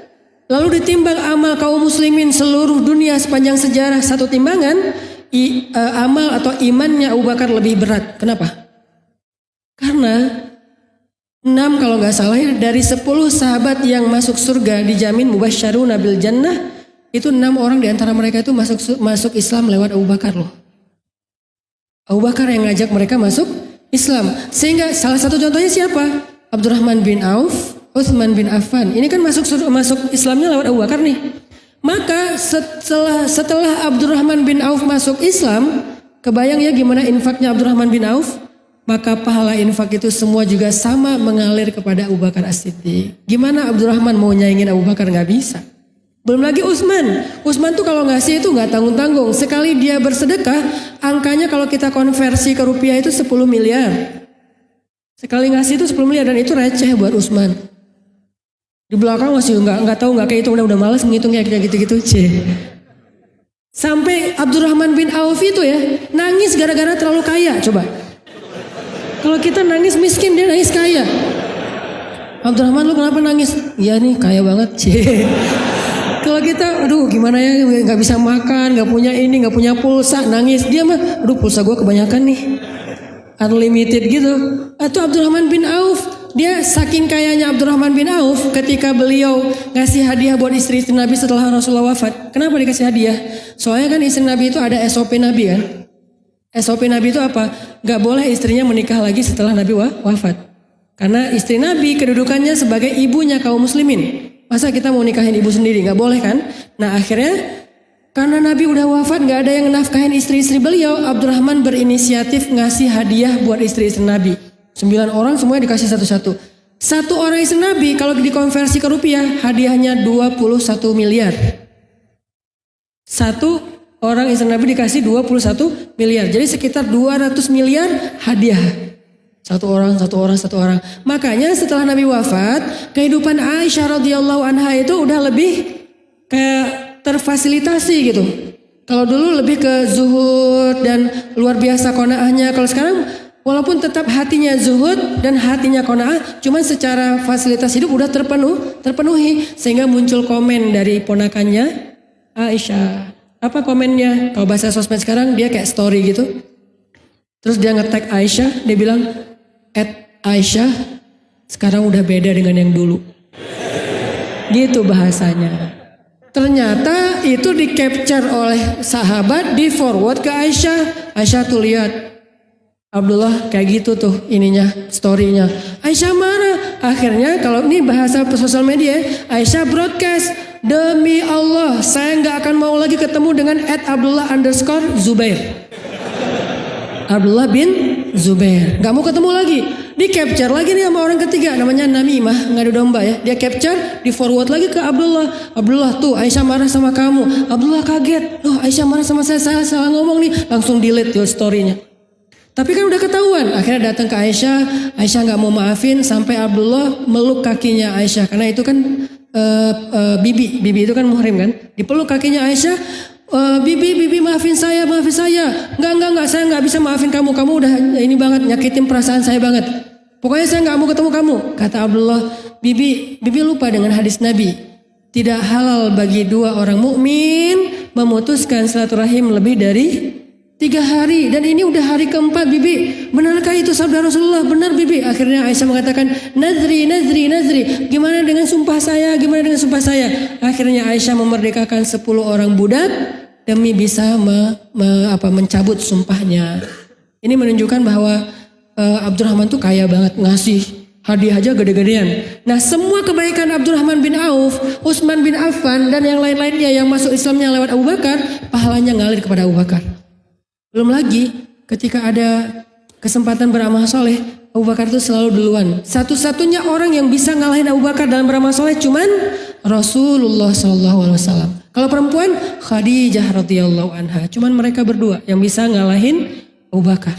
Lalu ditimbang amal kaum muslimin seluruh dunia sepanjang sejarah satu timbangan, i, uh, amal atau imannya Abu Bakar lebih berat. Kenapa? Karena enam kalau nggak salah ya, dari sepuluh sahabat yang masuk surga dijamin mubasyaruna bil jannah, itu enam orang di antara mereka itu masuk masuk Islam lewat Abu Bakar loh. Abu Bakar yang ngajak mereka masuk Islam. Sehingga salah satu contohnya siapa? Abdurrahman bin Auf, Utsman bin Affan. Ini kan masuk masuk Islamnya lewat Abu Bakar nih. Maka setelah setelah Abdurrahman bin Auf masuk Islam, kebayang ya gimana infaknya Abdurrahman bin Auf? Maka pahala infak itu semua juga sama mengalir kepada Abu Bakar As-Siddiq. Gimana Abdurrahman mau nyaingin Abu Bakar nggak bisa. Belum lagi Utsman. Utsman tuh kalau ngasih itu nggak tanggung-tanggung. Sekali dia bersedekah, angkanya kalau kita konversi ke rupiah itu 10 miliar. Sekali ngasih itu 10 miliar dan itu receh buat Utsman. Di belakang masih nggak nggak tahu nggak kayak itu udah udah malas ngitungnya kayak gitu-gitu c. Sampai Abdurrahman bin Auf itu ya nangis gara-gara terlalu kaya coba. Kalau kita nangis miskin dia nangis kaya. Abdurrahman lu kenapa nangis? Ya nih kaya banget c. Kalau kita, aduh gimana ya nggak bisa makan, nggak punya ini, nggak punya pulsa, nangis dia mah, aduh pulsa gue kebanyakan nih, unlimited gitu. Atau Abdurrahman bin Auf dia saking kayanya Abdurrahman bin Auf ketika beliau ngasih hadiah buat istri, istri Nabi setelah Rasulullah wafat. Kenapa dikasih hadiah? Soalnya kan istri Nabi itu ada SOP Nabi kan. SOP Nabi itu apa? Gak boleh istrinya menikah lagi setelah Nabi wafat. Karena istri Nabi kedudukannya sebagai ibunya kaum muslimin. Masa kita mau nikahin ibu sendiri? Gak boleh kan? Nah akhirnya karena Nabi udah wafat gak ada yang nafkahin istri-istri beliau. Abdurrahman berinisiatif ngasih hadiah buat istri-istri Nabi. Sembilan orang semuanya dikasih satu-satu. Satu orang istri Nabi kalau dikonversi ke rupiah hadiahnya 21 miliar. Satu orang istri Nabi dikasih 21 miliar. Jadi sekitar 200 miliar hadiah. Satu orang, satu orang, satu orang. Makanya setelah Nabi wafat, kehidupan Aisyah radhiyallahu anha itu udah lebih kayak terfasilitasi gitu. Kalau dulu lebih ke zuhud dan luar biasa konaahnya. Kalau sekarang Walaupun tetap hatinya zuhud dan hatinya kona'ah, cuman secara fasilitas hidup udah terpenuh, terpenuhi sehingga muncul komen dari ponakannya Aisyah. Apa komennya? Kalau bahasa sosmed sekarang dia kayak story gitu. Terus dia nge-tag Aisyah, dia bilang, "At Aisyah sekarang udah beda dengan yang dulu." Gitu bahasanya. Ternyata itu di capture oleh sahabat, di forward ke Aisyah. Aisyah tuh lihat, Abdullah kayak gitu tuh ininya storynya. Aisyah marah. Akhirnya kalau ini bahasa sosial media, Aisyah broadcast demi Allah saya nggak akan mau lagi ketemu dengan Ed Abdullah underscore Zubair. Abdullah bin Zubair. Gak mau ketemu lagi. Di capture lagi nih sama orang ketiga namanya Namimah ngadu domba ya. Dia capture, di forward lagi ke Abdullah. Abdullah tuh Aisyah marah sama kamu. Abdullah kaget. Oh Aisyah marah sama saya, saya salah ngomong nih. Langsung delete tuh storynya. Tapi kan udah ketahuan. Akhirnya datang ke Aisyah. Aisyah nggak mau maafin sampai Abdullah meluk kakinya Aisyah. Karena itu kan uh, uh, bibi. Bibi itu kan muhrim kan. Dipeluk kakinya Aisyah. Uh, bibi, bibi maafin saya, maafin saya. Enggak, enggak, enggak. Saya nggak bisa maafin kamu. Kamu udah ini banget nyakitin perasaan saya banget. Pokoknya saya nggak mau ketemu kamu. Kata Abdullah, bibi, bibi lupa dengan hadis Nabi. tidak halal bagi dua orang mukmin memutuskan silaturahim lebih dari tiga hari dan ini udah hari keempat bibi. Benarkah itu sabda Rasulullah? Benar bibi. Akhirnya Aisyah mengatakan nazri nazri nazri. Gimana dengan sumpah saya? Gimana dengan sumpah saya? Akhirnya Aisyah memerdekakan 10 orang budak demi bisa me, me, apa, mencabut sumpahnya. Ini menunjukkan bahwa uh, Abdurrahman tuh kaya banget ngasih Hadiah aja gede-gedean. Nah semua kebaikan Abdurrahman bin Auf, Utsman bin Affan dan yang lain-lainnya yang masuk Islamnya lewat Abu Bakar, pahalanya ngalir kepada Abu Bakar. Belum lagi ketika ada kesempatan beramal soleh, Abu Bakar itu selalu duluan. Satu-satunya orang yang bisa ngalahin Abu Bakar dalam beramal soleh cuman Rasulullah SAW. Kalau perempuan Khadijah radhiyallahu anha, cuman mereka berdua yang bisa ngalahin Abu Bakar.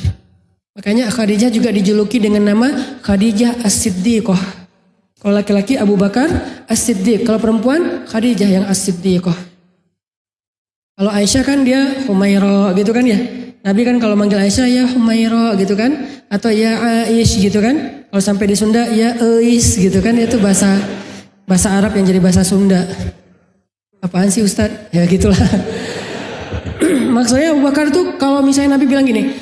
Makanya Khadijah juga dijuluki dengan nama Khadijah As-Siddiqah. Kalau laki-laki Abu Bakar As-Siddiq, kalau perempuan Khadijah yang As-Siddiqah. Kalau Aisyah kan dia Humaira gitu kan ya. Nabi kan kalau manggil Aisyah ya Humaira gitu kan. Atau ya Aish gitu kan. Kalau sampai di Sunda ya Ais gitu kan. Itu bahasa bahasa Arab yang jadi bahasa Sunda. Apaan sih Ustadz? Ya gitulah. Maksudnya Abu Bakar tuh kalau misalnya Nabi bilang gini,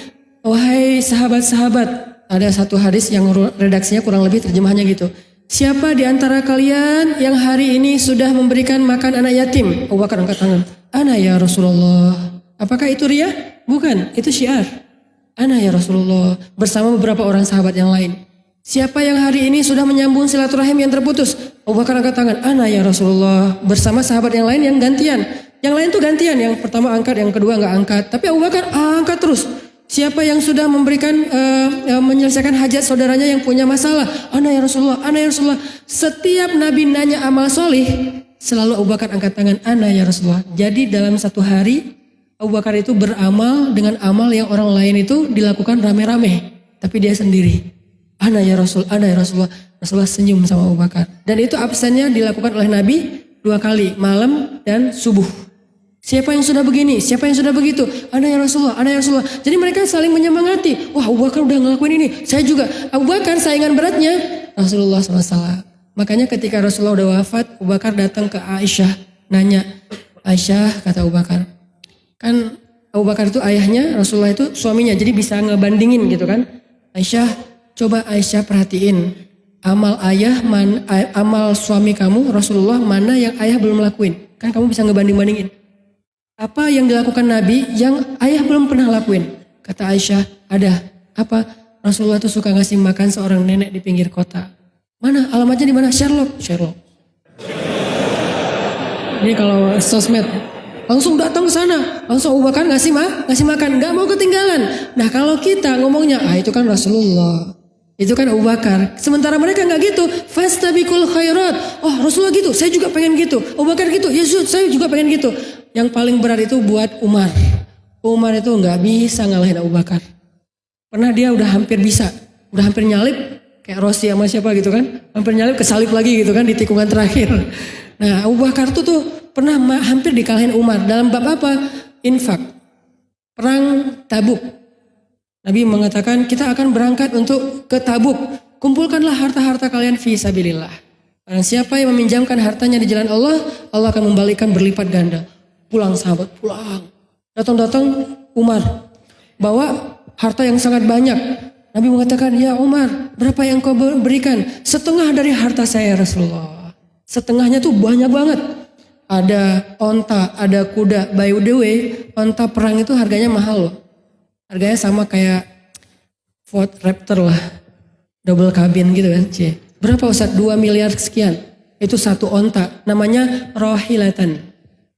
Wahai sahabat-sahabat, ada satu hadis yang redaksinya kurang lebih terjemahannya gitu. Siapa di antara kalian yang hari ini sudah memberikan makan anak yatim? Abu Bakar angkat tangan. Ana ya Rasulullah. Apakah itu ria? Bukan, itu syiar. Ana ya Rasulullah. Bersama beberapa orang sahabat yang lain. Siapa yang hari ini sudah menyambung silaturahim yang terputus? Abu Bakar angkat tangan. Ana ya Rasulullah. Bersama sahabat yang lain yang gantian. Yang lain tuh gantian. Yang pertama angkat, yang kedua nggak angkat. Tapi Abu Bakar angkat terus. Siapa yang sudah memberikan uh, uh, menyelesaikan hajat saudaranya yang punya masalah? Ana ya Rasulullah, ana ya Rasulullah. Setiap Nabi nanya amal solih, selalu Abu Bakar angkat tangan, ana ya Rasulullah. Jadi dalam satu hari Abu Bakar itu beramal dengan amal yang orang lain itu dilakukan rame-rame, tapi dia sendiri. Ana ya Rasul, ana ya Rasulullah. Rasulullah senyum sama Abu Bakar. Dan itu absennya dilakukan oleh Nabi dua kali, malam dan subuh. Siapa yang sudah begini? Siapa yang sudah begitu? Ada yang Rasulullah, ada yang Rasulullah. Jadi mereka saling menyemangati. Wah Abu Bakar udah ngelakuin ini. Saya juga. Abu Bakar saingan beratnya Rasulullah SAW. Makanya ketika Rasulullah udah wafat, Abu Bakar datang ke Aisyah. Nanya, Aisyah kata Abu Bakar. Kan Abu Bakar itu ayahnya, Rasulullah itu suaminya. Jadi bisa ngebandingin gitu kan. Aisyah, coba Aisyah perhatiin. Amal ayah, man, amal suami kamu, Rasulullah, mana yang ayah belum lakuin. Kan kamu bisa ngebanding-bandingin. Apa yang dilakukan Nabi yang ayah belum pernah lakuin? Kata Aisyah, ada. Apa? Rasulullah itu suka ngasih makan seorang nenek di pinggir kota. Mana? Alamatnya di mana? Sherlock. Sherlock. Ini kalau sosmed langsung datang ke sana, langsung Abu Bakar ngasih ma, ngasih makan, nggak mau ketinggalan. Nah kalau kita ngomongnya, ah itu kan Rasulullah, itu kan Abu Bakar. Sementara mereka nggak gitu. Fastabikul khairat. Oh Rasulullah gitu, saya juga pengen gitu. Abu Bakar gitu, Yesus saya juga pengen gitu. Yang paling berat itu buat Umar. Umar itu nggak bisa ngalahin Abu Bakar. Pernah dia udah hampir bisa, udah hampir nyalip kayak Rossi sama siapa gitu kan. Hampir nyalip kesalip lagi gitu kan di tikungan terakhir. Nah Abu Bakar tuh tuh pernah hampir dikalahin Umar. Dalam bab apa? Infak. Perang tabuk Nabi mengatakan kita akan berangkat untuk ke Tabuk. Kumpulkanlah harta-harta kalian fi sabilillah. Siapa yang meminjamkan hartanya di jalan Allah, Allah akan membalikan berlipat ganda. Pulang sahabat, pulang. Datang-datang Umar. Bawa harta yang sangat banyak. Nabi mengatakan, ya Umar, berapa yang kau berikan? Setengah dari harta saya Rasulullah. Setengahnya tuh banyak banget. Ada onta, ada kuda. By the way, onta perang itu harganya mahal loh. Harganya sama kayak Ford Raptor lah. Double cabin gitu kan. C. Berapa Ustaz? 2 miliar sekian. Itu satu onta. Namanya rohilatan.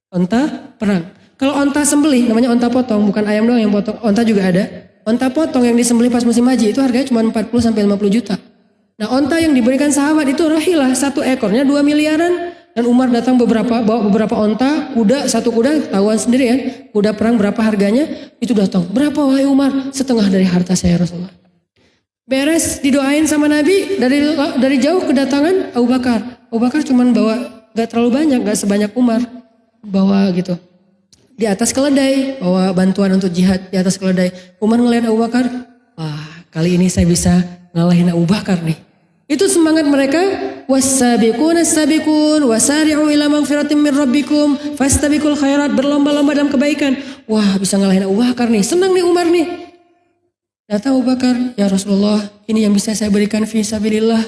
Onta perang. Kalau onta sembelih namanya onta potong. Bukan ayam doang yang potong. Onta juga ada. Onta potong yang disembelih pas musim haji itu harganya cuma 40 sampai 50 juta. Nah onta yang diberikan sahabat itu rohilah. Satu ekornya 2 miliaran. Dan Umar datang beberapa, bawa beberapa onta, kuda, satu kuda, tahuan sendiri ya. Kuda perang berapa harganya, itu datang. Berapa wahai Umar? Setengah dari harta saya Rasulullah. Beres didoain sama Nabi, dari dari jauh kedatangan Abu Bakar. Abu Bakar cuman bawa, gak terlalu banyak, gak sebanyak Umar. Bawa gitu. Di atas keledai, bawa bantuan untuk jihad di atas keledai. Umar ngeliat Abu Bakar, wah kali ini saya bisa ngalahin Abu Bakar nih. Itu semangat mereka wasabiqun as-sabiqun wasari'u ila magfiratin min rabbikum fastabiqul khairat berlomba-lomba dalam kebaikan. Wah, bisa ngalahin Abu Bakar nih. Senang nih Umar nih. Datang Abu Bakar, "Ya Rasulullah, ini yang bisa saya berikan fi sabilillah."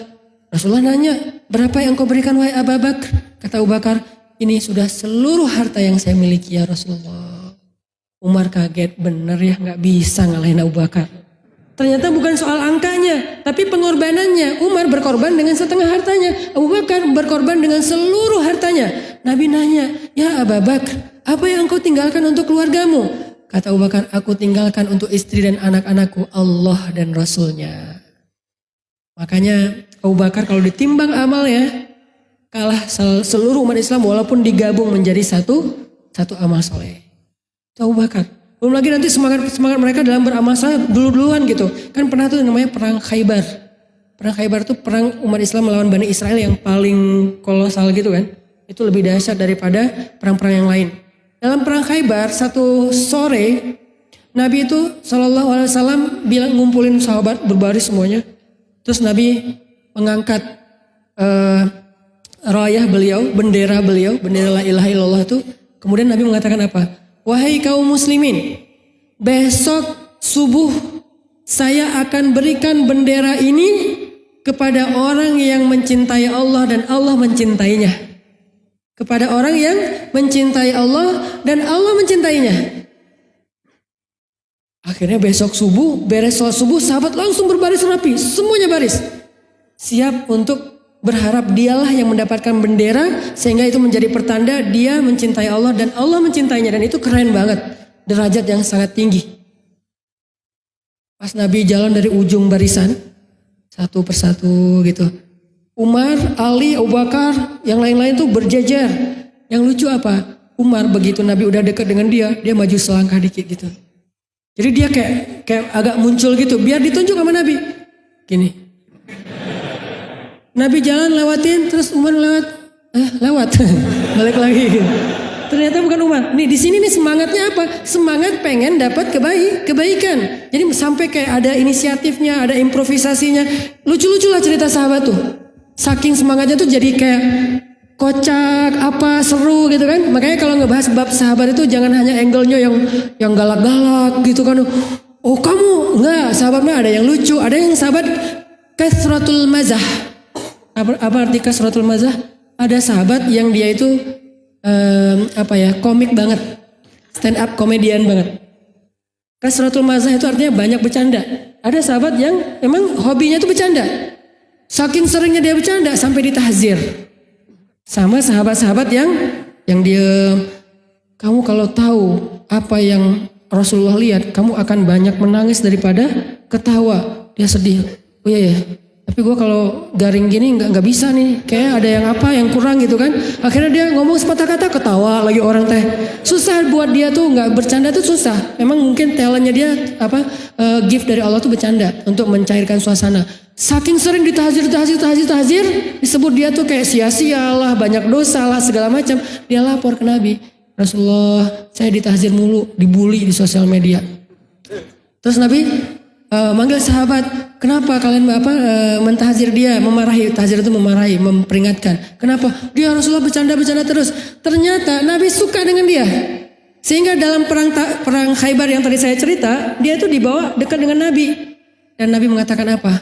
Rasulullah nanya, "Berapa yang kau berikan wahai Abu Bakar?" Kata Abu Bakar, "Ini sudah seluruh harta yang saya miliki ya Rasulullah." Umar kaget, bener ya nggak bisa ngalahin Abu Bakar. Ternyata bukan soal angkanya, tapi pengorbanannya. Umar berkorban dengan setengah hartanya. Abu Bakar berkorban dengan seluruh hartanya. Nabi nanya, ya Abu Bakar, apa yang engkau tinggalkan untuk keluargamu? Kata Abu Bakar, aku tinggalkan untuk istri dan anak-anakku Allah dan Rasulnya. Makanya Abu Bakar kalau ditimbang amalnya, kalah seluruh umat Islam walaupun digabung menjadi satu satu amal soleh. Abu Bakar. Belum lagi nanti semangat semangat mereka dalam beramal saleh dulu-duluan gitu. Kan pernah tuh namanya perang Khaybar. Perang Khaybar itu perang umat Islam melawan Bani Israel yang paling kolosal gitu kan. Itu lebih dahsyat daripada perang-perang yang lain. Dalam perang Khaybar satu sore Nabi itu Shallallahu Alaihi Wasallam bilang ngumpulin sahabat berbaris semuanya. Terus Nabi mengangkat uh, rayah beliau, bendera beliau, bendera la ilaha illallah itu. Kemudian Nabi mengatakan apa? Wahai kaum muslimin, besok subuh saya akan berikan bendera ini kepada orang yang mencintai Allah dan Allah mencintainya. Kepada orang yang mencintai Allah dan Allah mencintainya. Akhirnya besok subuh, beres sholat subuh, sahabat langsung berbaris rapi, semuanya baris. Siap untuk berharap dialah yang mendapatkan bendera sehingga itu menjadi pertanda dia mencintai Allah dan Allah mencintainya. Dan itu keren banget. Derajat yang sangat tinggi. Pas Nabi jalan dari ujung barisan satu persatu gitu. Umar, Ali, Abu Bakar yang lain-lain tuh berjajar yang lucu apa? Umar begitu Nabi udah dekat dengan dia dia maju selangkah dikit gitu. Jadi dia kayak kayak agak muncul gitu. Biar ditunjuk sama Nabi. Gini Nabi jalan lewatin terus Umar lewat. Eh lewat. Balik lagi. Ternyata bukan Umar. Nih di sini nih semangatnya apa? Semangat pengen dapat kebaik kebaikan. Jadi sampai kayak ada inisiatifnya ada improvisasinya. Lucu-lucu lah cerita sahabat tuh. Saking semangatnya tuh jadi kayak kocak apa seru gitu kan. Makanya kalau ngebahas bab sahabat itu jangan hanya angle-nya yang yang galak-galak gitu kan. Oh kamu? Enggak sahabatnya ada yang lucu. Ada yang sahabat kasratul mazah apa, apa arti kasratul mazah? Ada sahabat yang dia itu um, apa ya komik banget, stand up komedian banget. Kasratul mazah itu artinya banyak bercanda. Ada sahabat yang emang hobinya itu bercanda. Saking seringnya dia bercanda sampai ditahzir. Sama sahabat-sahabat yang yang dia kamu kalau tahu apa yang Rasulullah lihat, kamu akan banyak menangis daripada ketawa. Dia sedih. Oh iya ya, tapi gue kalau garing gini nggak nggak bisa nih, kayak ada yang apa yang kurang gitu kan. Akhirnya dia ngomong sepatah kata ketawa lagi orang teh. Susah buat dia tuh nggak bercanda tuh susah. Emang mungkin talentnya dia apa uh, gift dari Allah tuh bercanda untuk mencairkan suasana. Saking sering ditahzir, ditahzir, ditahzir, ditahzir, disebut dia tuh kayak sia-sia lah, banyak dosa lah, segala macam. Dia lapor ke Nabi. Rasulullah, saya ditahzir mulu, dibully di sosial media. Terus Nabi uh, manggil sahabat, kenapa kalian apa uh, mentahzir dia, memarahi, tahzir itu memarahi, memperingatkan. Kenapa? Dia Rasulullah bercanda-bercanda terus. Ternyata Nabi suka dengan dia. Sehingga dalam perang perang Khaybar yang tadi saya cerita, dia itu dibawa dekat dengan Nabi. Dan Nabi mengatakan apa?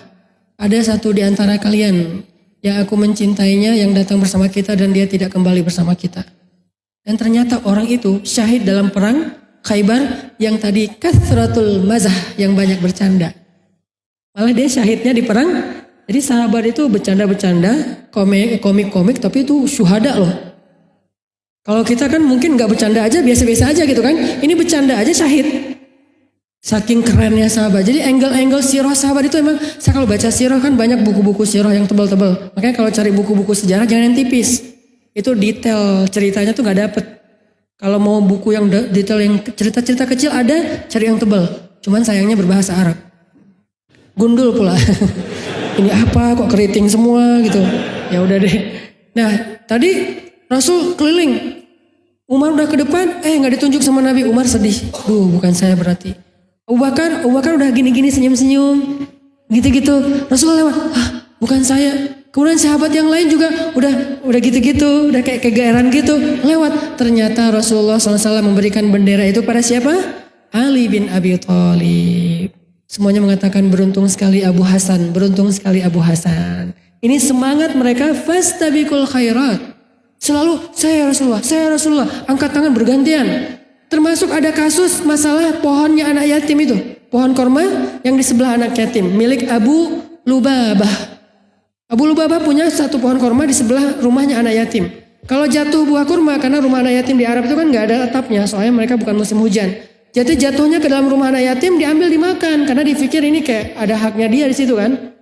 Ada satu di antara kalian yang aku mencintainya yang datang bersama kita dan dia tidak kembali bersama kita. Dan ternyata orang itu syahid dalam perang Khaybar yang tadi kasratul mazah yang banyak bercanda. Malah dia syahidnya di perang. Jadi sahabat itu bercanda-bercanda, komik-komik, tapi itu syuhada loh. Kalau kita kan mungkin nggak bercanda aja, biasa-biasa aja gitu kan. Ini bercanda aja syahid. Saking kerennya sahabat. Jadi angle-angle sirah sahabat itu emang, saya kalau baca sirah kan banyak buku-buku sirah yang tebal-tebal. Makanya kalau cari buku-buku sejarah jangan yang tipis. Itu detail ceritanya tuh nggak dapet. Kalau mau buku yang detail yang cerita-cerita kecil ada, cari yang tebal. Cuman sayangnya berbahasa Arab. Gundul pula. Ini apa kok keriting semua gitu. Ya udah deh. Nah, tadi Rasul keliling. Umar udah ke depan, eh nggak ditunjuk sama Nabi. Umar sedih. Duh, bukan saya berarti. Abu Bakar, Abu Bakar udah gini-gini senyum-senyum. Gitu-gitu. Rasul lewat. Ah, bukan saya. Kemudian sahabat yang lain juga udah udah gitu-gitu, udah kayak kegeeran gitu, lewat. Ternyata Rasulullah SAW memberikan bendera itu pada siapa? Ali bin Abi Thalib. Semuanya mengatakan beruntung sekali Abu Hasan, beruntung sekali Abu Hasan. Ini semangat mereka fastabikul khairat. Selalu saya Rasulullah, saya Rasulullah, angkat tangan bergantian. Termasuk ada kasus masalah pohonnya anak yatim itu. Pohon korma yang di sebelah anak yatim milik Abu Lubabah. Abu Lubabah punya satu pohon korma di sebelah rumahnya anak yatim. Kalau jatuh buah kurma karena rumah anak yatim di Arab itu kan nggak ada atapnya, soalnya mereka bukan musim hujan. Jadi jatuhnya ke dalam rumah anak yatim diambil dimakan karena dipikir ini kayak ada haknya dia di situ kan.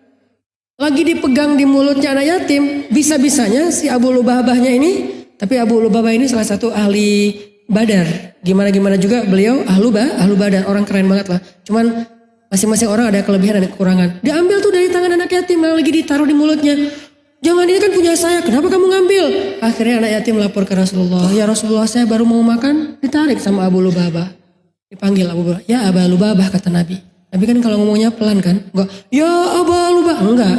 Lagi dipegang di mulutnya anak yatim, bisa-bisanya si Abu Lubabahnya ini, tapi Abu Lubabah ini salah satu ahli badar. Gimana-gimana juga beliau ahlu bah, ahlu badar, orang keren banget lah. Cuman Masing-masing orang ada kelebihan dan kekurangan. Diambil tuh dari tangan anak yatim yang lagi ditaruh di mulutnya. Jangan ini kan punya saya, kenapa kamu ngambil? Akhirnya anak yatim lapor ke Rasulullah. Ya Rasulullah saya baru mau makan, ditarik sama Abu Lubabah. Dipanggil Abu Lubabah. Ya Abu Lubabah kata Nabi. Nabi kan kalau ngomongnya pelan kan. Enggak, ya Abu Lubabah. Enggak.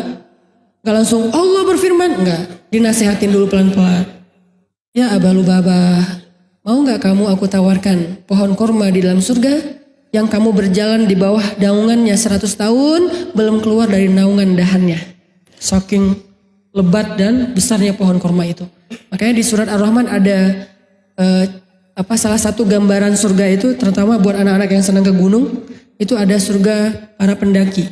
Enggak langsung Allah berfirman. Enggak. Dinasehatin dulu pelan-pelan. Ya Abu Lubabah. Mau enggak kamu aku tawarkan pohon korma di dalam surga? Yang kamu berjalan di bawah daungannya 100 tahun belum keluar dari naungan dahannya. Saking lebat dan besarnya pohon korma itu. Makanya di surat Ar-Rahman ada eh, apa salah satu gambaran surga itu terutama buat anak-anak yang senang ke gunung itu ada surga para pendaki.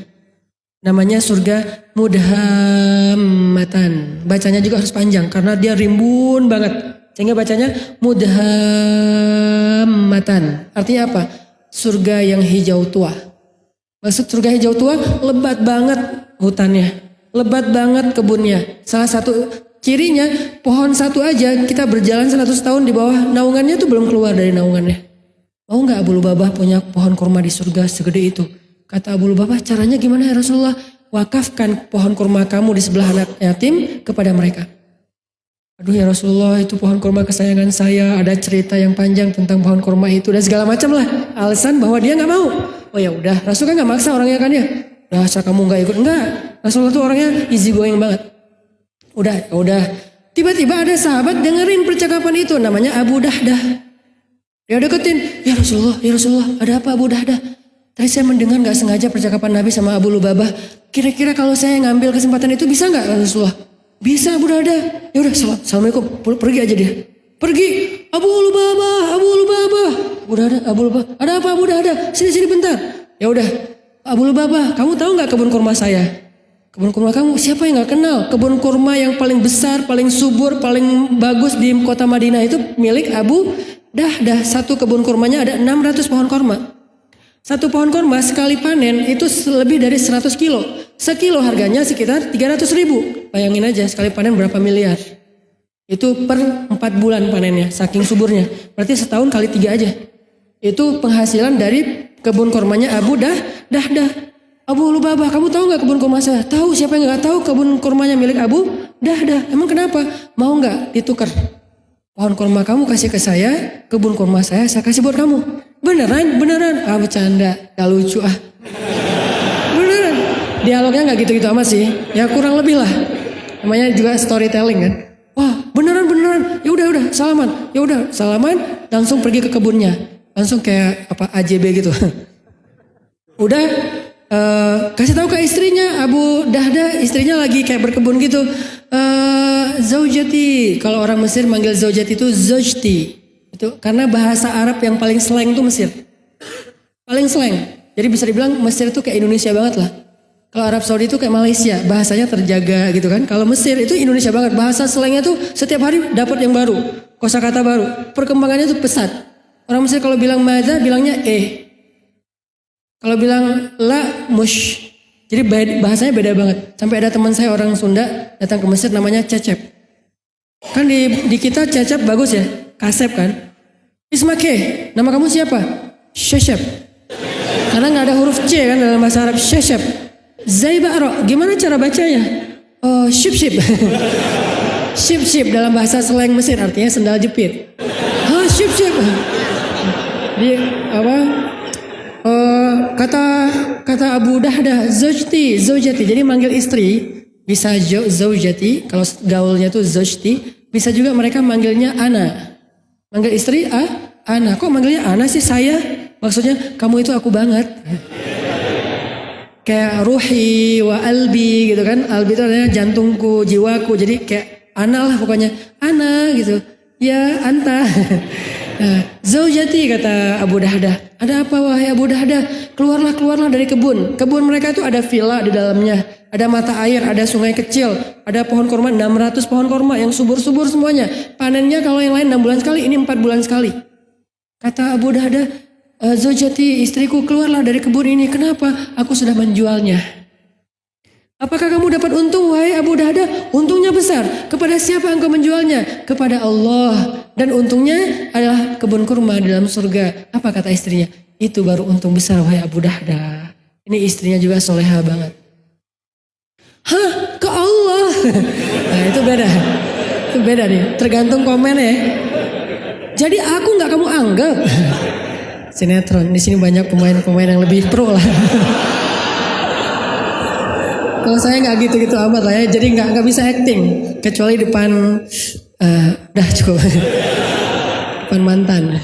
Namanya surga mudhammatan. Bacanya juga harus panjang karena dia rimbun banget. Sehingga bacanya mudhammatan. Artinya apa? Surga yang hijau tua. Maksud surga hijau tua lebat banget hutannya. Lebat banget kebunnya. Salah satu cirinya pohon satu aja kita berjalan 100 tahun di bawah naungannya tuh belum keluar dari naungannya. Mau nggak Abu Lubabah punya pohon kurma di surga segede itu? Kata Abu Lubabah caranya gimana ya Rasulullah? Wakafkan pohon kurma kamu di sebelah anak yatim kepada mereka. Aduh ya Rasulullah itu pohon kurma kesayangan saya. Ada cerita yang panjang tentang pohon kurma itu dan segala macam lah. Alasan bahwa dia nggak mau. Oh ya udah, Rasul kan nggak maksa orangnya kan ya. Dasar kamu nggak ikut enggak. Rasulullah tuh orangnya easy going banget. Udah, ya udah. Tiba-tiba ada sahabat dengerin percakapan itu namanya Abu Dahdah. Dia deketin, ya Rasulullah, ya Rasulullah, ada apa Abu Dahdah? Tadi saya mendengar nggak sengaja percakapan Nabi sama Abu Lubabah. Kira-kira kalau saya ngambil kesempatan itu bisa nggak Rasulullah? Bisa Abu Dada. Ya udah salam, assalamualaikum. Pergi aja dia. Pergi. Abu Lubabah, Abu Lubabah. Abu Dada, Abu Lubabah. Ada apa Abu Dada? Sini sini bentar. Ya udah. Abu Lubabah, kamu tahu nggak kebun kurma saya? Kebun kurma kamu siapa yang nggak kenal? Kebun kurma yang paling besar, paling subur, paling bagus di kota Madinah itu milik Abu Dahdah. Satu kebun kurmanya ada 600 pohon kurma. Satu pohon korma sekali panen itu lebih dari 100 kilo. Sekilo harganya sekitar 300 ribu. Bayangin aja sekali panen berapa miliar. Itu per 4 bulan panennya, saking suburnya. Berarti setahun kali tiga aja. Itu penghasilan dari kebun kormanya Abu Dah, Dah, Dah. Abu Lubabah, kamu tahu nggak kebun korma saya? Tahu siapa yang nggak tahu kebun kormanya milik Abu Dah, Dah. Emang kenapa? Mau nggak ditukar? Pohon korma kamu kasih ke saya, kebun korma saya saya kasih buat kamu. Beneran, beneran. Ah bercanda, gak lucu ah. Beneran. Dialognya gak gitu-gitu amat sih. Ya kurang lebih lah. Namanya juga storytelling kan. Wah beneran beneran. Ya udah udah salaman. Ya udah salaman. Langsung pergi ke kebunnya. Langsung kayak apa AJB gitu. udah uh, kasih tahu ke istrinya Abu Dahda istrinya lagi kayak berkebun gitu. Uh, zaujati kalau orang Mesir manggil zaujati itu zaujti. Itu karena bahasa Arab yang paling slang itu Mesir. Paling slang. Jadi bisa dibilang Mesir itu kayak Indonesia banget lah. Kalau Arab Saudi itu kayak Malaysia, bahasanya terjaga gitu kan. Kalau Mesir itu Indonesia banget, bahasa slangnya tuh setiap hari dapat yang baru, kosakata baru. Perkembangannya tuh pesat. Orang Mesir kalau bilang maza bilangnya eh. Kalau bilang la mush. Jadi bahasanya beda banget. Sampai ada teman saya orang Sunda datang ke Mesir namanya Cecep. Kan di, di kita Cecep bagus ya, Kasep kan. Ismake, nama kamu siapa? Sheshep. Karena nggak ada huruf C kan dalam bahasa Arab. Sheshep. Zaibaro, gimana cara bacanya? Oh, ship ship. ship ship dalam bahasa slang Mesir artinya sendal jepit. Oh, ship ship. Di apa? Oh, kata kata Abu Dahdah, Zojti, Zojati. Jadi manggil istri bisa zaujati, kalau gaulnya tuh zaujti, bisa juga mereka manggilnya ana. Manggil istri, ah, ana. Kok manggilnya ana sih saya? Maksudnya kamu itu aku banget. Kayak ruhi wa albi gitu kan. Albi itu adalah jantungku, jiwaku. Jadi kayak ana lah pokoknya. Ana gitu. Ya anta. Nah, zaujati kata Abu Dahdah. Ada apa wahai Abu Dahdah? Keluarlah keluarlah dari kebun. Kebun mereka itu ada villa di dalamnya. Ada mata air, ada sungai kecil, ada pohon korma 600 pohon korma yang subur-subur semuanya. Panennya kalau yang lain 6 bulan sekali, ini 4 bulan sekali. Kata Abu Dahdah, e, Zaujati istriku keluarlah dari kebun ini. Kenapa? Aku sudah menjualnya. Apakah kamu dapat untung wahai Abu Dahdah? Untungnya besar. Kepada siapa engkau menjualnya? Kepada Allah. Dan untungnya adalah kebun kurma dalam surga. Apa kata istrinya? Itu baru untung besar wahai Abu Dahda. Ini istrinya juga soleha banget. Hah? Ke Allah? Nah itu beda. Itu beda nih. Tergantung komen ya. Jadi aku nggak kamu anggap. Sinetron. Di sini banyak pemain-pemain yang lebih pro lah. Kalau saya nggak gitu-gitu amat lah ya. Jadi nggak nggak bisa acting. Kecuali depan Uh, dah cukup. Pan mantan.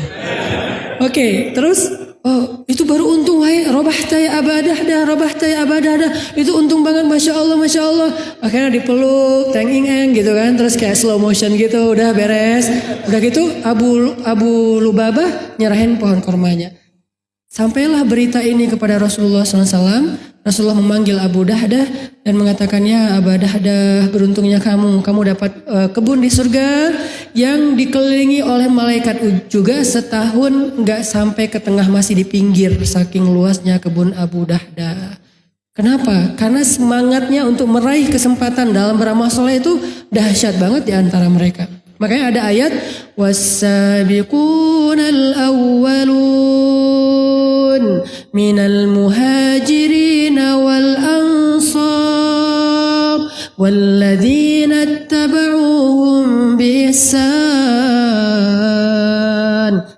Oke, okay, terus oh itu baru untung wahai robah taya abadah dah robah taya abadah dah itu untung banget masya Allah masya Allah akhirnya dipeluk tenging eng gitu kan terus kayak slow motion gitu udah beres udah gitu Abu Abu Lubabah nyerahin pohon kormanya sampailah berita ini kepada Rasulullah SAW Rasulullah memanggil Abu Dahdah dan mengatakannya Abu Dahdah beruntungnya kamu, kamu dapat uh, kebun di surga yang dikelilingi oleh malaikat juga setahun nggak sampai ke tengah masih di pinggir saking luasnya kebun Abu Dahdah. Kenapa? Karena semangatnya untuk meraih kesempatan dalam beramal soleh itu dahsyat banget di antara mereka. Makanya ada ayat wasabiqunal awwalun muhajirin wal ansar walladzina ittaba'uhum biihsan.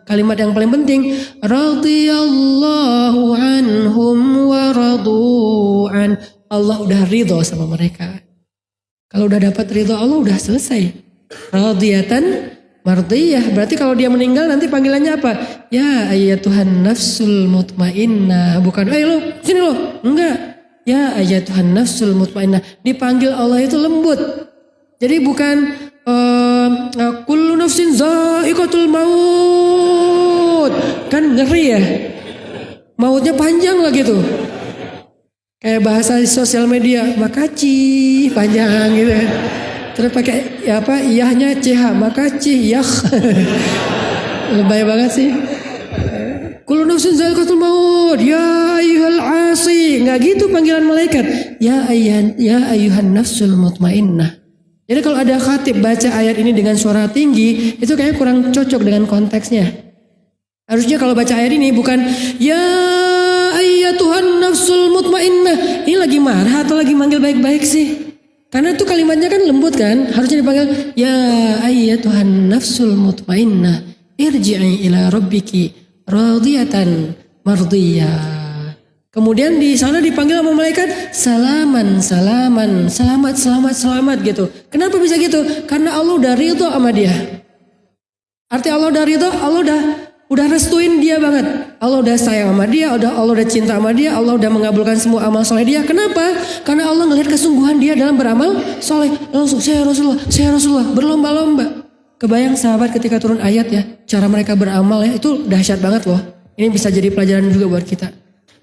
Kalimat yang paling penting radhiyallahu anhum wa radu'an. Allah udah ridho sama mereka. Kalau udah dapat ridho Allah udah selesai radiyatan mardiyah. Berarti kalau dia meninggal nanti panggilannya apa? Ya ayat Tuhan nafsul mutmainnah. Bukan, ayo lo sini lo. Enggak. Ya ayat Tuhan nafsul mutmainnah. Dipanggil Allah itu lembut. Jadi bukan uh, kullu nafsin za'iqatul maut. Kan ngeri ya. Mautnya panjang lah gitu. Kayak bahasa sosial media, makaci panjang gitu. Terus pakai ya apa? Iyahnya CH, maka cih yah. Lebay banget sih. Kullu zaikatul maut, ya ayyuhal asi. Enggak gitu panggilan malaikat. Ya ayyan ya ayyuhan nafsul mutmainnah. Jadi kalau ada khatib baca ayat ini dengan suara tinggi, itu kayaknya kurang cocok dengan konteksnya. Harusnya kalau baca ayat ini bukan ya Tuhan nafsul mutmainnah. Ini lagi marah atau lagi manggil baik-baik sih? Karena itu kalimatnya kan lembut kan, harusnya dipanggil ya Tuhan nafsul mutmainnah irji'i ila rabbiki radiyatan mardiyah. Kemudian di sana dipanggil sama malaikat salaman salaman selamat selamat selamat gitu. Kenapa bisa gitu? Karena Allah udah ridho sama dia. Arti Allah udah ridho, Allah udah udah restuin dia banget. Allah udah sayang sama dia, udah Allah udah cinta sama dia, Allah udah mengabulkan semua amal soleh dia. Kenapa? Karena Allah ngelihat kesungguhan dia dalam beramal soleh. Langsung saya Rasulullah, saya Rasulullah berlomba-lomba. Kebayang sahabat ketika turun ayat ya, cara mereka beramal ya itu dahsyat banget loh. Ini bisa jadi pelajaran juga buat kita.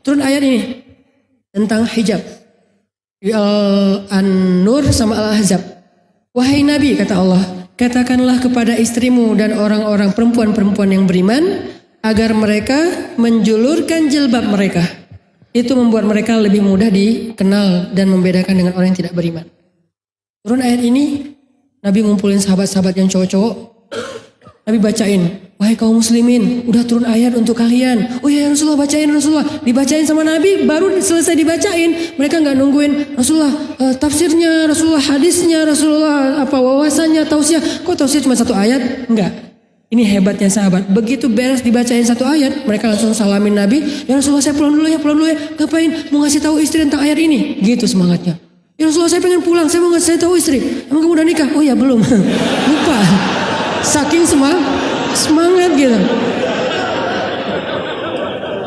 Turun ayat ini tentang hijab. Al-An-Nur sama Al-Ahzab. Wahai Nabi kata Allah, Katakanlah kepada istrimu dan orang-orang perempuan-perempuan yang beriman agar mereka menjulurkan jilbab mereka. Itu membuat mereka lebih mudah dikenal dan membedakan dengan orang yang tidak beriman. Turun ayat ini, Nabi ngumpulin sahabat-sahabat yang cowok-cowok, Nabi bacain, wahai kaum muslimin, udah turun ayat untuk kalian. Oh ya Rasulullah bacain Rasulullah, dibacain sama Nabi, baru selesai dibacain. Mereka nggak nungguin Rasulullah uh, tafsirnya, Rasulullah hadisnya, Rasulullah apa wawasannya, tausiah. Kok tausiah cuma satu ayat? Enggak. Ini hebatnya sahabat. Begitu beres dibacain satu ayat, mereka langsung salamin Nabi. Ya Rasulullah saya pulang dulu ya, pulang dulu ya. Ngapain? Mau ngasih tahu istri tentang ayat ini? Gitu semangatnya. Ya Rasulullah saya pengen pulang, saya mau ngasih tahu istri. Emang kamu udah nikah? Oh ya belum. Lupa. Saking semang, semangat gitu.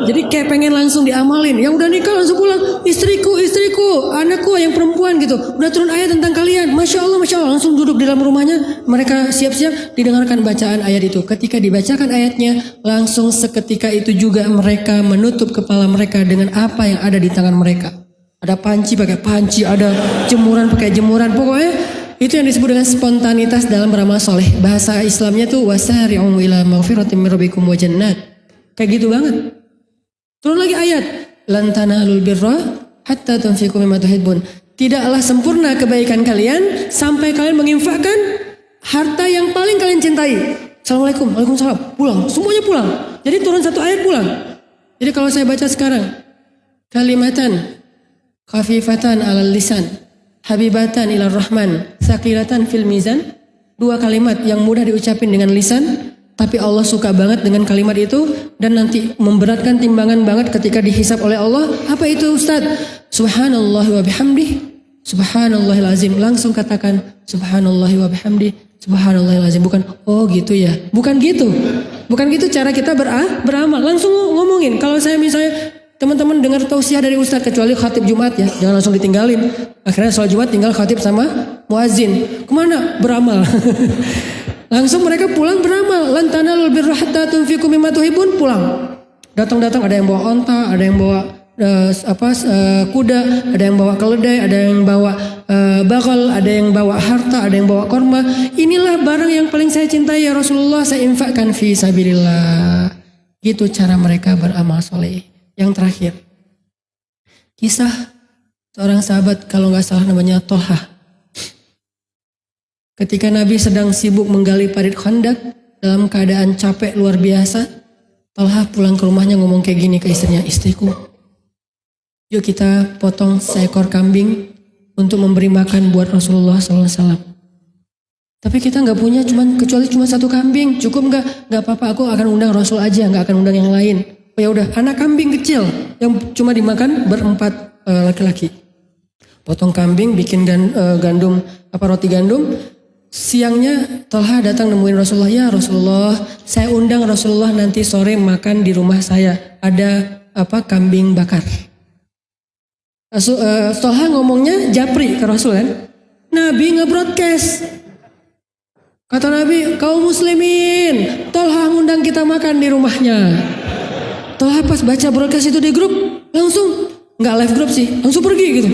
Jadi kayak pengen langsung diamalin. Yang udah nikah langsung pulang. Istriku, istriku, anakku yang perempuan gitu. Udah turun ayat tentang kalian. Masya Allah, Masya Allah. Langsung duduk di dalam rumahnya. Mereka siap-siap didengarkan bacaan ayat itu. Ketika dibacakan ayatnya, langsung seketika itu juga mereka menutup kepala mereka dengan apa yang ada di tangan mereka. Ada panci pakai panci, ada jemuran pakai jemuran. Pokoknya itu yang disebut dengan spontanitas dalam beramal soleh. Bahasa Islamnya tuh wasari'u ila maghfiratin min rabbikum wa jannat. Kayak gitu banget. Turun lagi ayat, lan tanalul birra hatta tunfiqu mimma tuhibbun. Tidaklah sempurna kebaikan kalian sampai kalian menginfakkan harta yang paling kalian cintai. Assalamualaikum, Waalaikumsalam. Pulang, semuanya pulang. Jadi turun satu ayat pulang. Jadi kalau saya baca sekarang, kalimatan khafifatan alal lisan, habibatan ila rahman, sakilatan fil mizan. Dua kalimat yang mudah diucapin dengan lisan, tapi Allah suka banget dengan kalimat itu dan nanti memberatkan timbangan banget ketika dihisap oleh Allah. Apa itu Ustaz? Subhanallah wa bihamdih. Subhanallahil azim. Langsung katakan subhanallah wa bihamdih. Subhanallahil azim. Bukan oh gitu ya. Bukan gitu. Bukan gitu cara kita berah, beramal. Langsung ngomongin. Kalau saya misalnya teman-teman dengar tausiah dari Ustaz kecuali khatib Jumat ya. Jangan langsung ditinggalin. Akhirnya sholat Jumat tinggal khatib sama muazin. Ke mana? Beramal. Langsung mereka pulang beramal. Lantana lebih hatta tunfiqu mimma tuhibun pulang. Datang-datang ada yang bawa onta, ada yang bawa uh, apa uh, kuda, ada yang bawa keledai, ada yang bawa uh, bakal, ada yang bawa harta, ada yang bawa korma. Inilah barang yang paling saya cintai ya Rasulullah, saya infakkan fi sabilillah. Gitu cara mereka beramal soleh. Yang terakhir, kisah seorang sahabat kalau nggak salah namanya Toha. Ketika Nabi sedang sibuk menggali parit khandak dalam keadaan capek luar biasa, Talha pulang ke rumahnya ngomong kayak gini ke istrinya, istriku, yuk kita potong seekor kambing untuk memberi makan buat Rasulullah SAW. Tapi kita nggak punya cuman kecuali cuma satu kambing, cukup nggak? Nggak apa-apa, aku akan undang Rasul aja, nggak akan undang yang lain. Oh ya udah, anak kambing kecil yang cuma dimakan berempat eh, laki-laki. Potong kambing, bikin uh, gandum apa roti gandum, Siangnya Tolha datang nemuin Rasulullah, ya Rasulullah, saya undang Rasulullah nanti sore makan di rumah saya. Ada apa kambing bakar. Rasul, uh, Tolha ngomongnya japri ke Rasul kan. Nabi nge-broadcast. Kata Nabi, kaum muslimin, Tolha ngundang kita makan di rumahnya. Tolha pas baca broadcast itu di grup, langsung nggak live grup sih, langsung pergi gitu.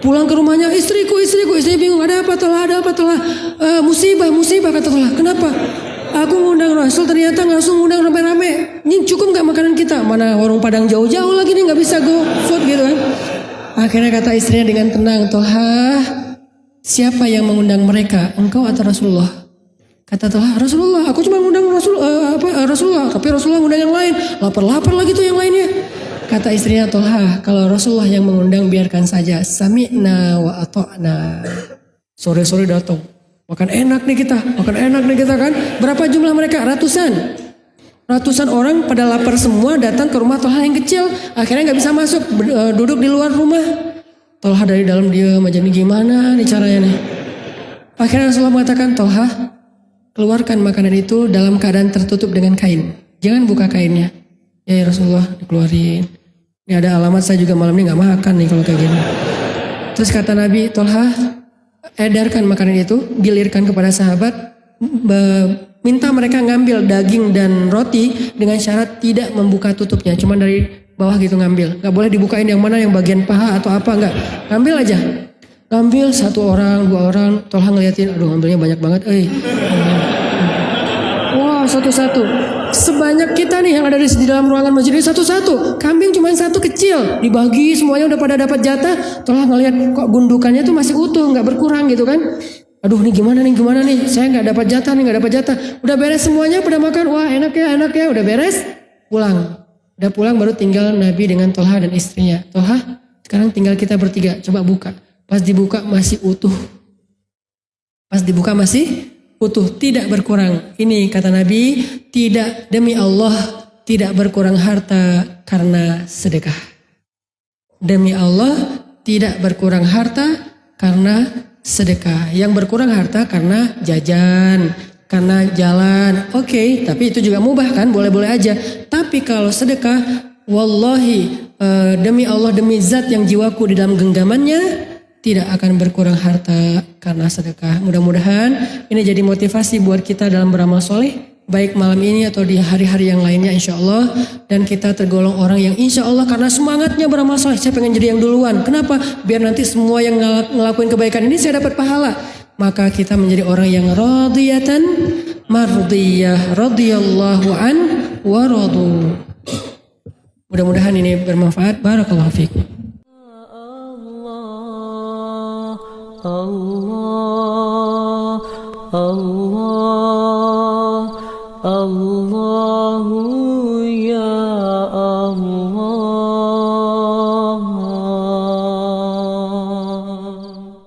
Pulang ke rumahnya, istriku, istriku, istri bingung, ada apa telah, ada apa telah, uh, musibah, musibah kata telah. Kenapa? Aku ngundang Rasul ternyata langsung ngundang rame-rame. Ini cukup nggak makanan kita? Mana warung Padang jauh-jauh lagi nih nggak bisa go food gitu kan? Akhirnya kata istrinya dengan tenang, Toha, siapa yang mengundang mereka? Engkau atau Rasulullah? Kata Toha, Rasulullah, aku cuma ngundang Rasul, uh, apa, uh, Rasulullah, tapi Rasulullah ngundang yang lain. Lapar-lapar lagi tuh yang lainnya. Kata istrinya Tolha, kalau Rasulullah yang mengundang biarkan saja. Sami'na wa ato'na. Sore-sore datang. Makan enak nih kita, makan enak nih kita kan. Berapa jumlah mereka? Ratusan. Ratusan orang pada lapar semua datang ke rumah Tolha yang kecil. Akhirnya nggak bisa masuk, e, duduk di luar rumah. Tolha dari dalam dia macam gimana nih caranya nih. Akhirnya Rasulullah mengatakan, Tolha keluarkan makanan itu dalam keadaan tertutup dengan kain. Jangan buka kainnya. Ya Rasulullah dikeluarin. Ini ada alamat saya juga malam ini nggak makan nih kalau kayak gini. Terus kata Nabi Tolha, edarkan makanan itu, gilirkan kepada sahabat, minta mereka ngambil daging dan roti dengan syarat tidak membuka tutupnya, cuma dari bawah gitu ngambil. Gak boleh dibukain yang mana yang bagian paha atau apa nggak, ngambil aja. Ngambil satu orang, dua orang, Tolha ngeliatin, aduh ngambilnya banyak banget, eh. Wow, satu-satu. Sebanyak kita nih yang ada di, dalam ruangan masjid ini satu-satu. Kambing cuma satu kecil, dibagi semuanya udah pada dapat jatah. Telah ngelihat kok gundukannya tuh masih utuh, nggak berkurang gitu kan. Aduh nih gimana nih gimana nih? Saya nggak dapat jatah nih nggak dapat jatah. Udah beres semuanya pada makan. Wah enak ya enak ya udah beres. Pulang. Udah pulang baru tinggal Nabi dengan Tolha dan istrinya. Tolha sekarang tinggal kita bertiga. Coba buka pas dibuka masih utuh pas dibuka masih utuh, tidak berkurang. Ini kata Nabi, tidak demi Allah tidak berkurang harta karena sedekah. Demi Allah tidak berkurang harta karena sedekah. Yang berkurang harta karena jajan, karena jalan. Oke, okay, tapi itu juga mubah kan, boleh-boleh aja. Tapi kalau sedekah, wallahi uh, demi Allah demi zat yang jiwaku di dalam genggamannya tidak akan berkurang harta karena sedekah. Mudah-mudahan ini jadi motivasi buat kita dalam beramal soleh baik malam ini atau di hari-hari yang lainnya insya Allah. Dan kita tergolong orang yang insya Allah karena semangatnya beramal soleh. Saya pengen jadi yang duluan. Kenapa? Biar nanti semua yang ngelakuin kebaikan ini saya dapat pahala. Maka kita menjadi orang yang radiyatan mardiyah radiyallahu an wa radu. Mudah-mudahan ini bermanfaat. Barakallahu fikum الله الله الله.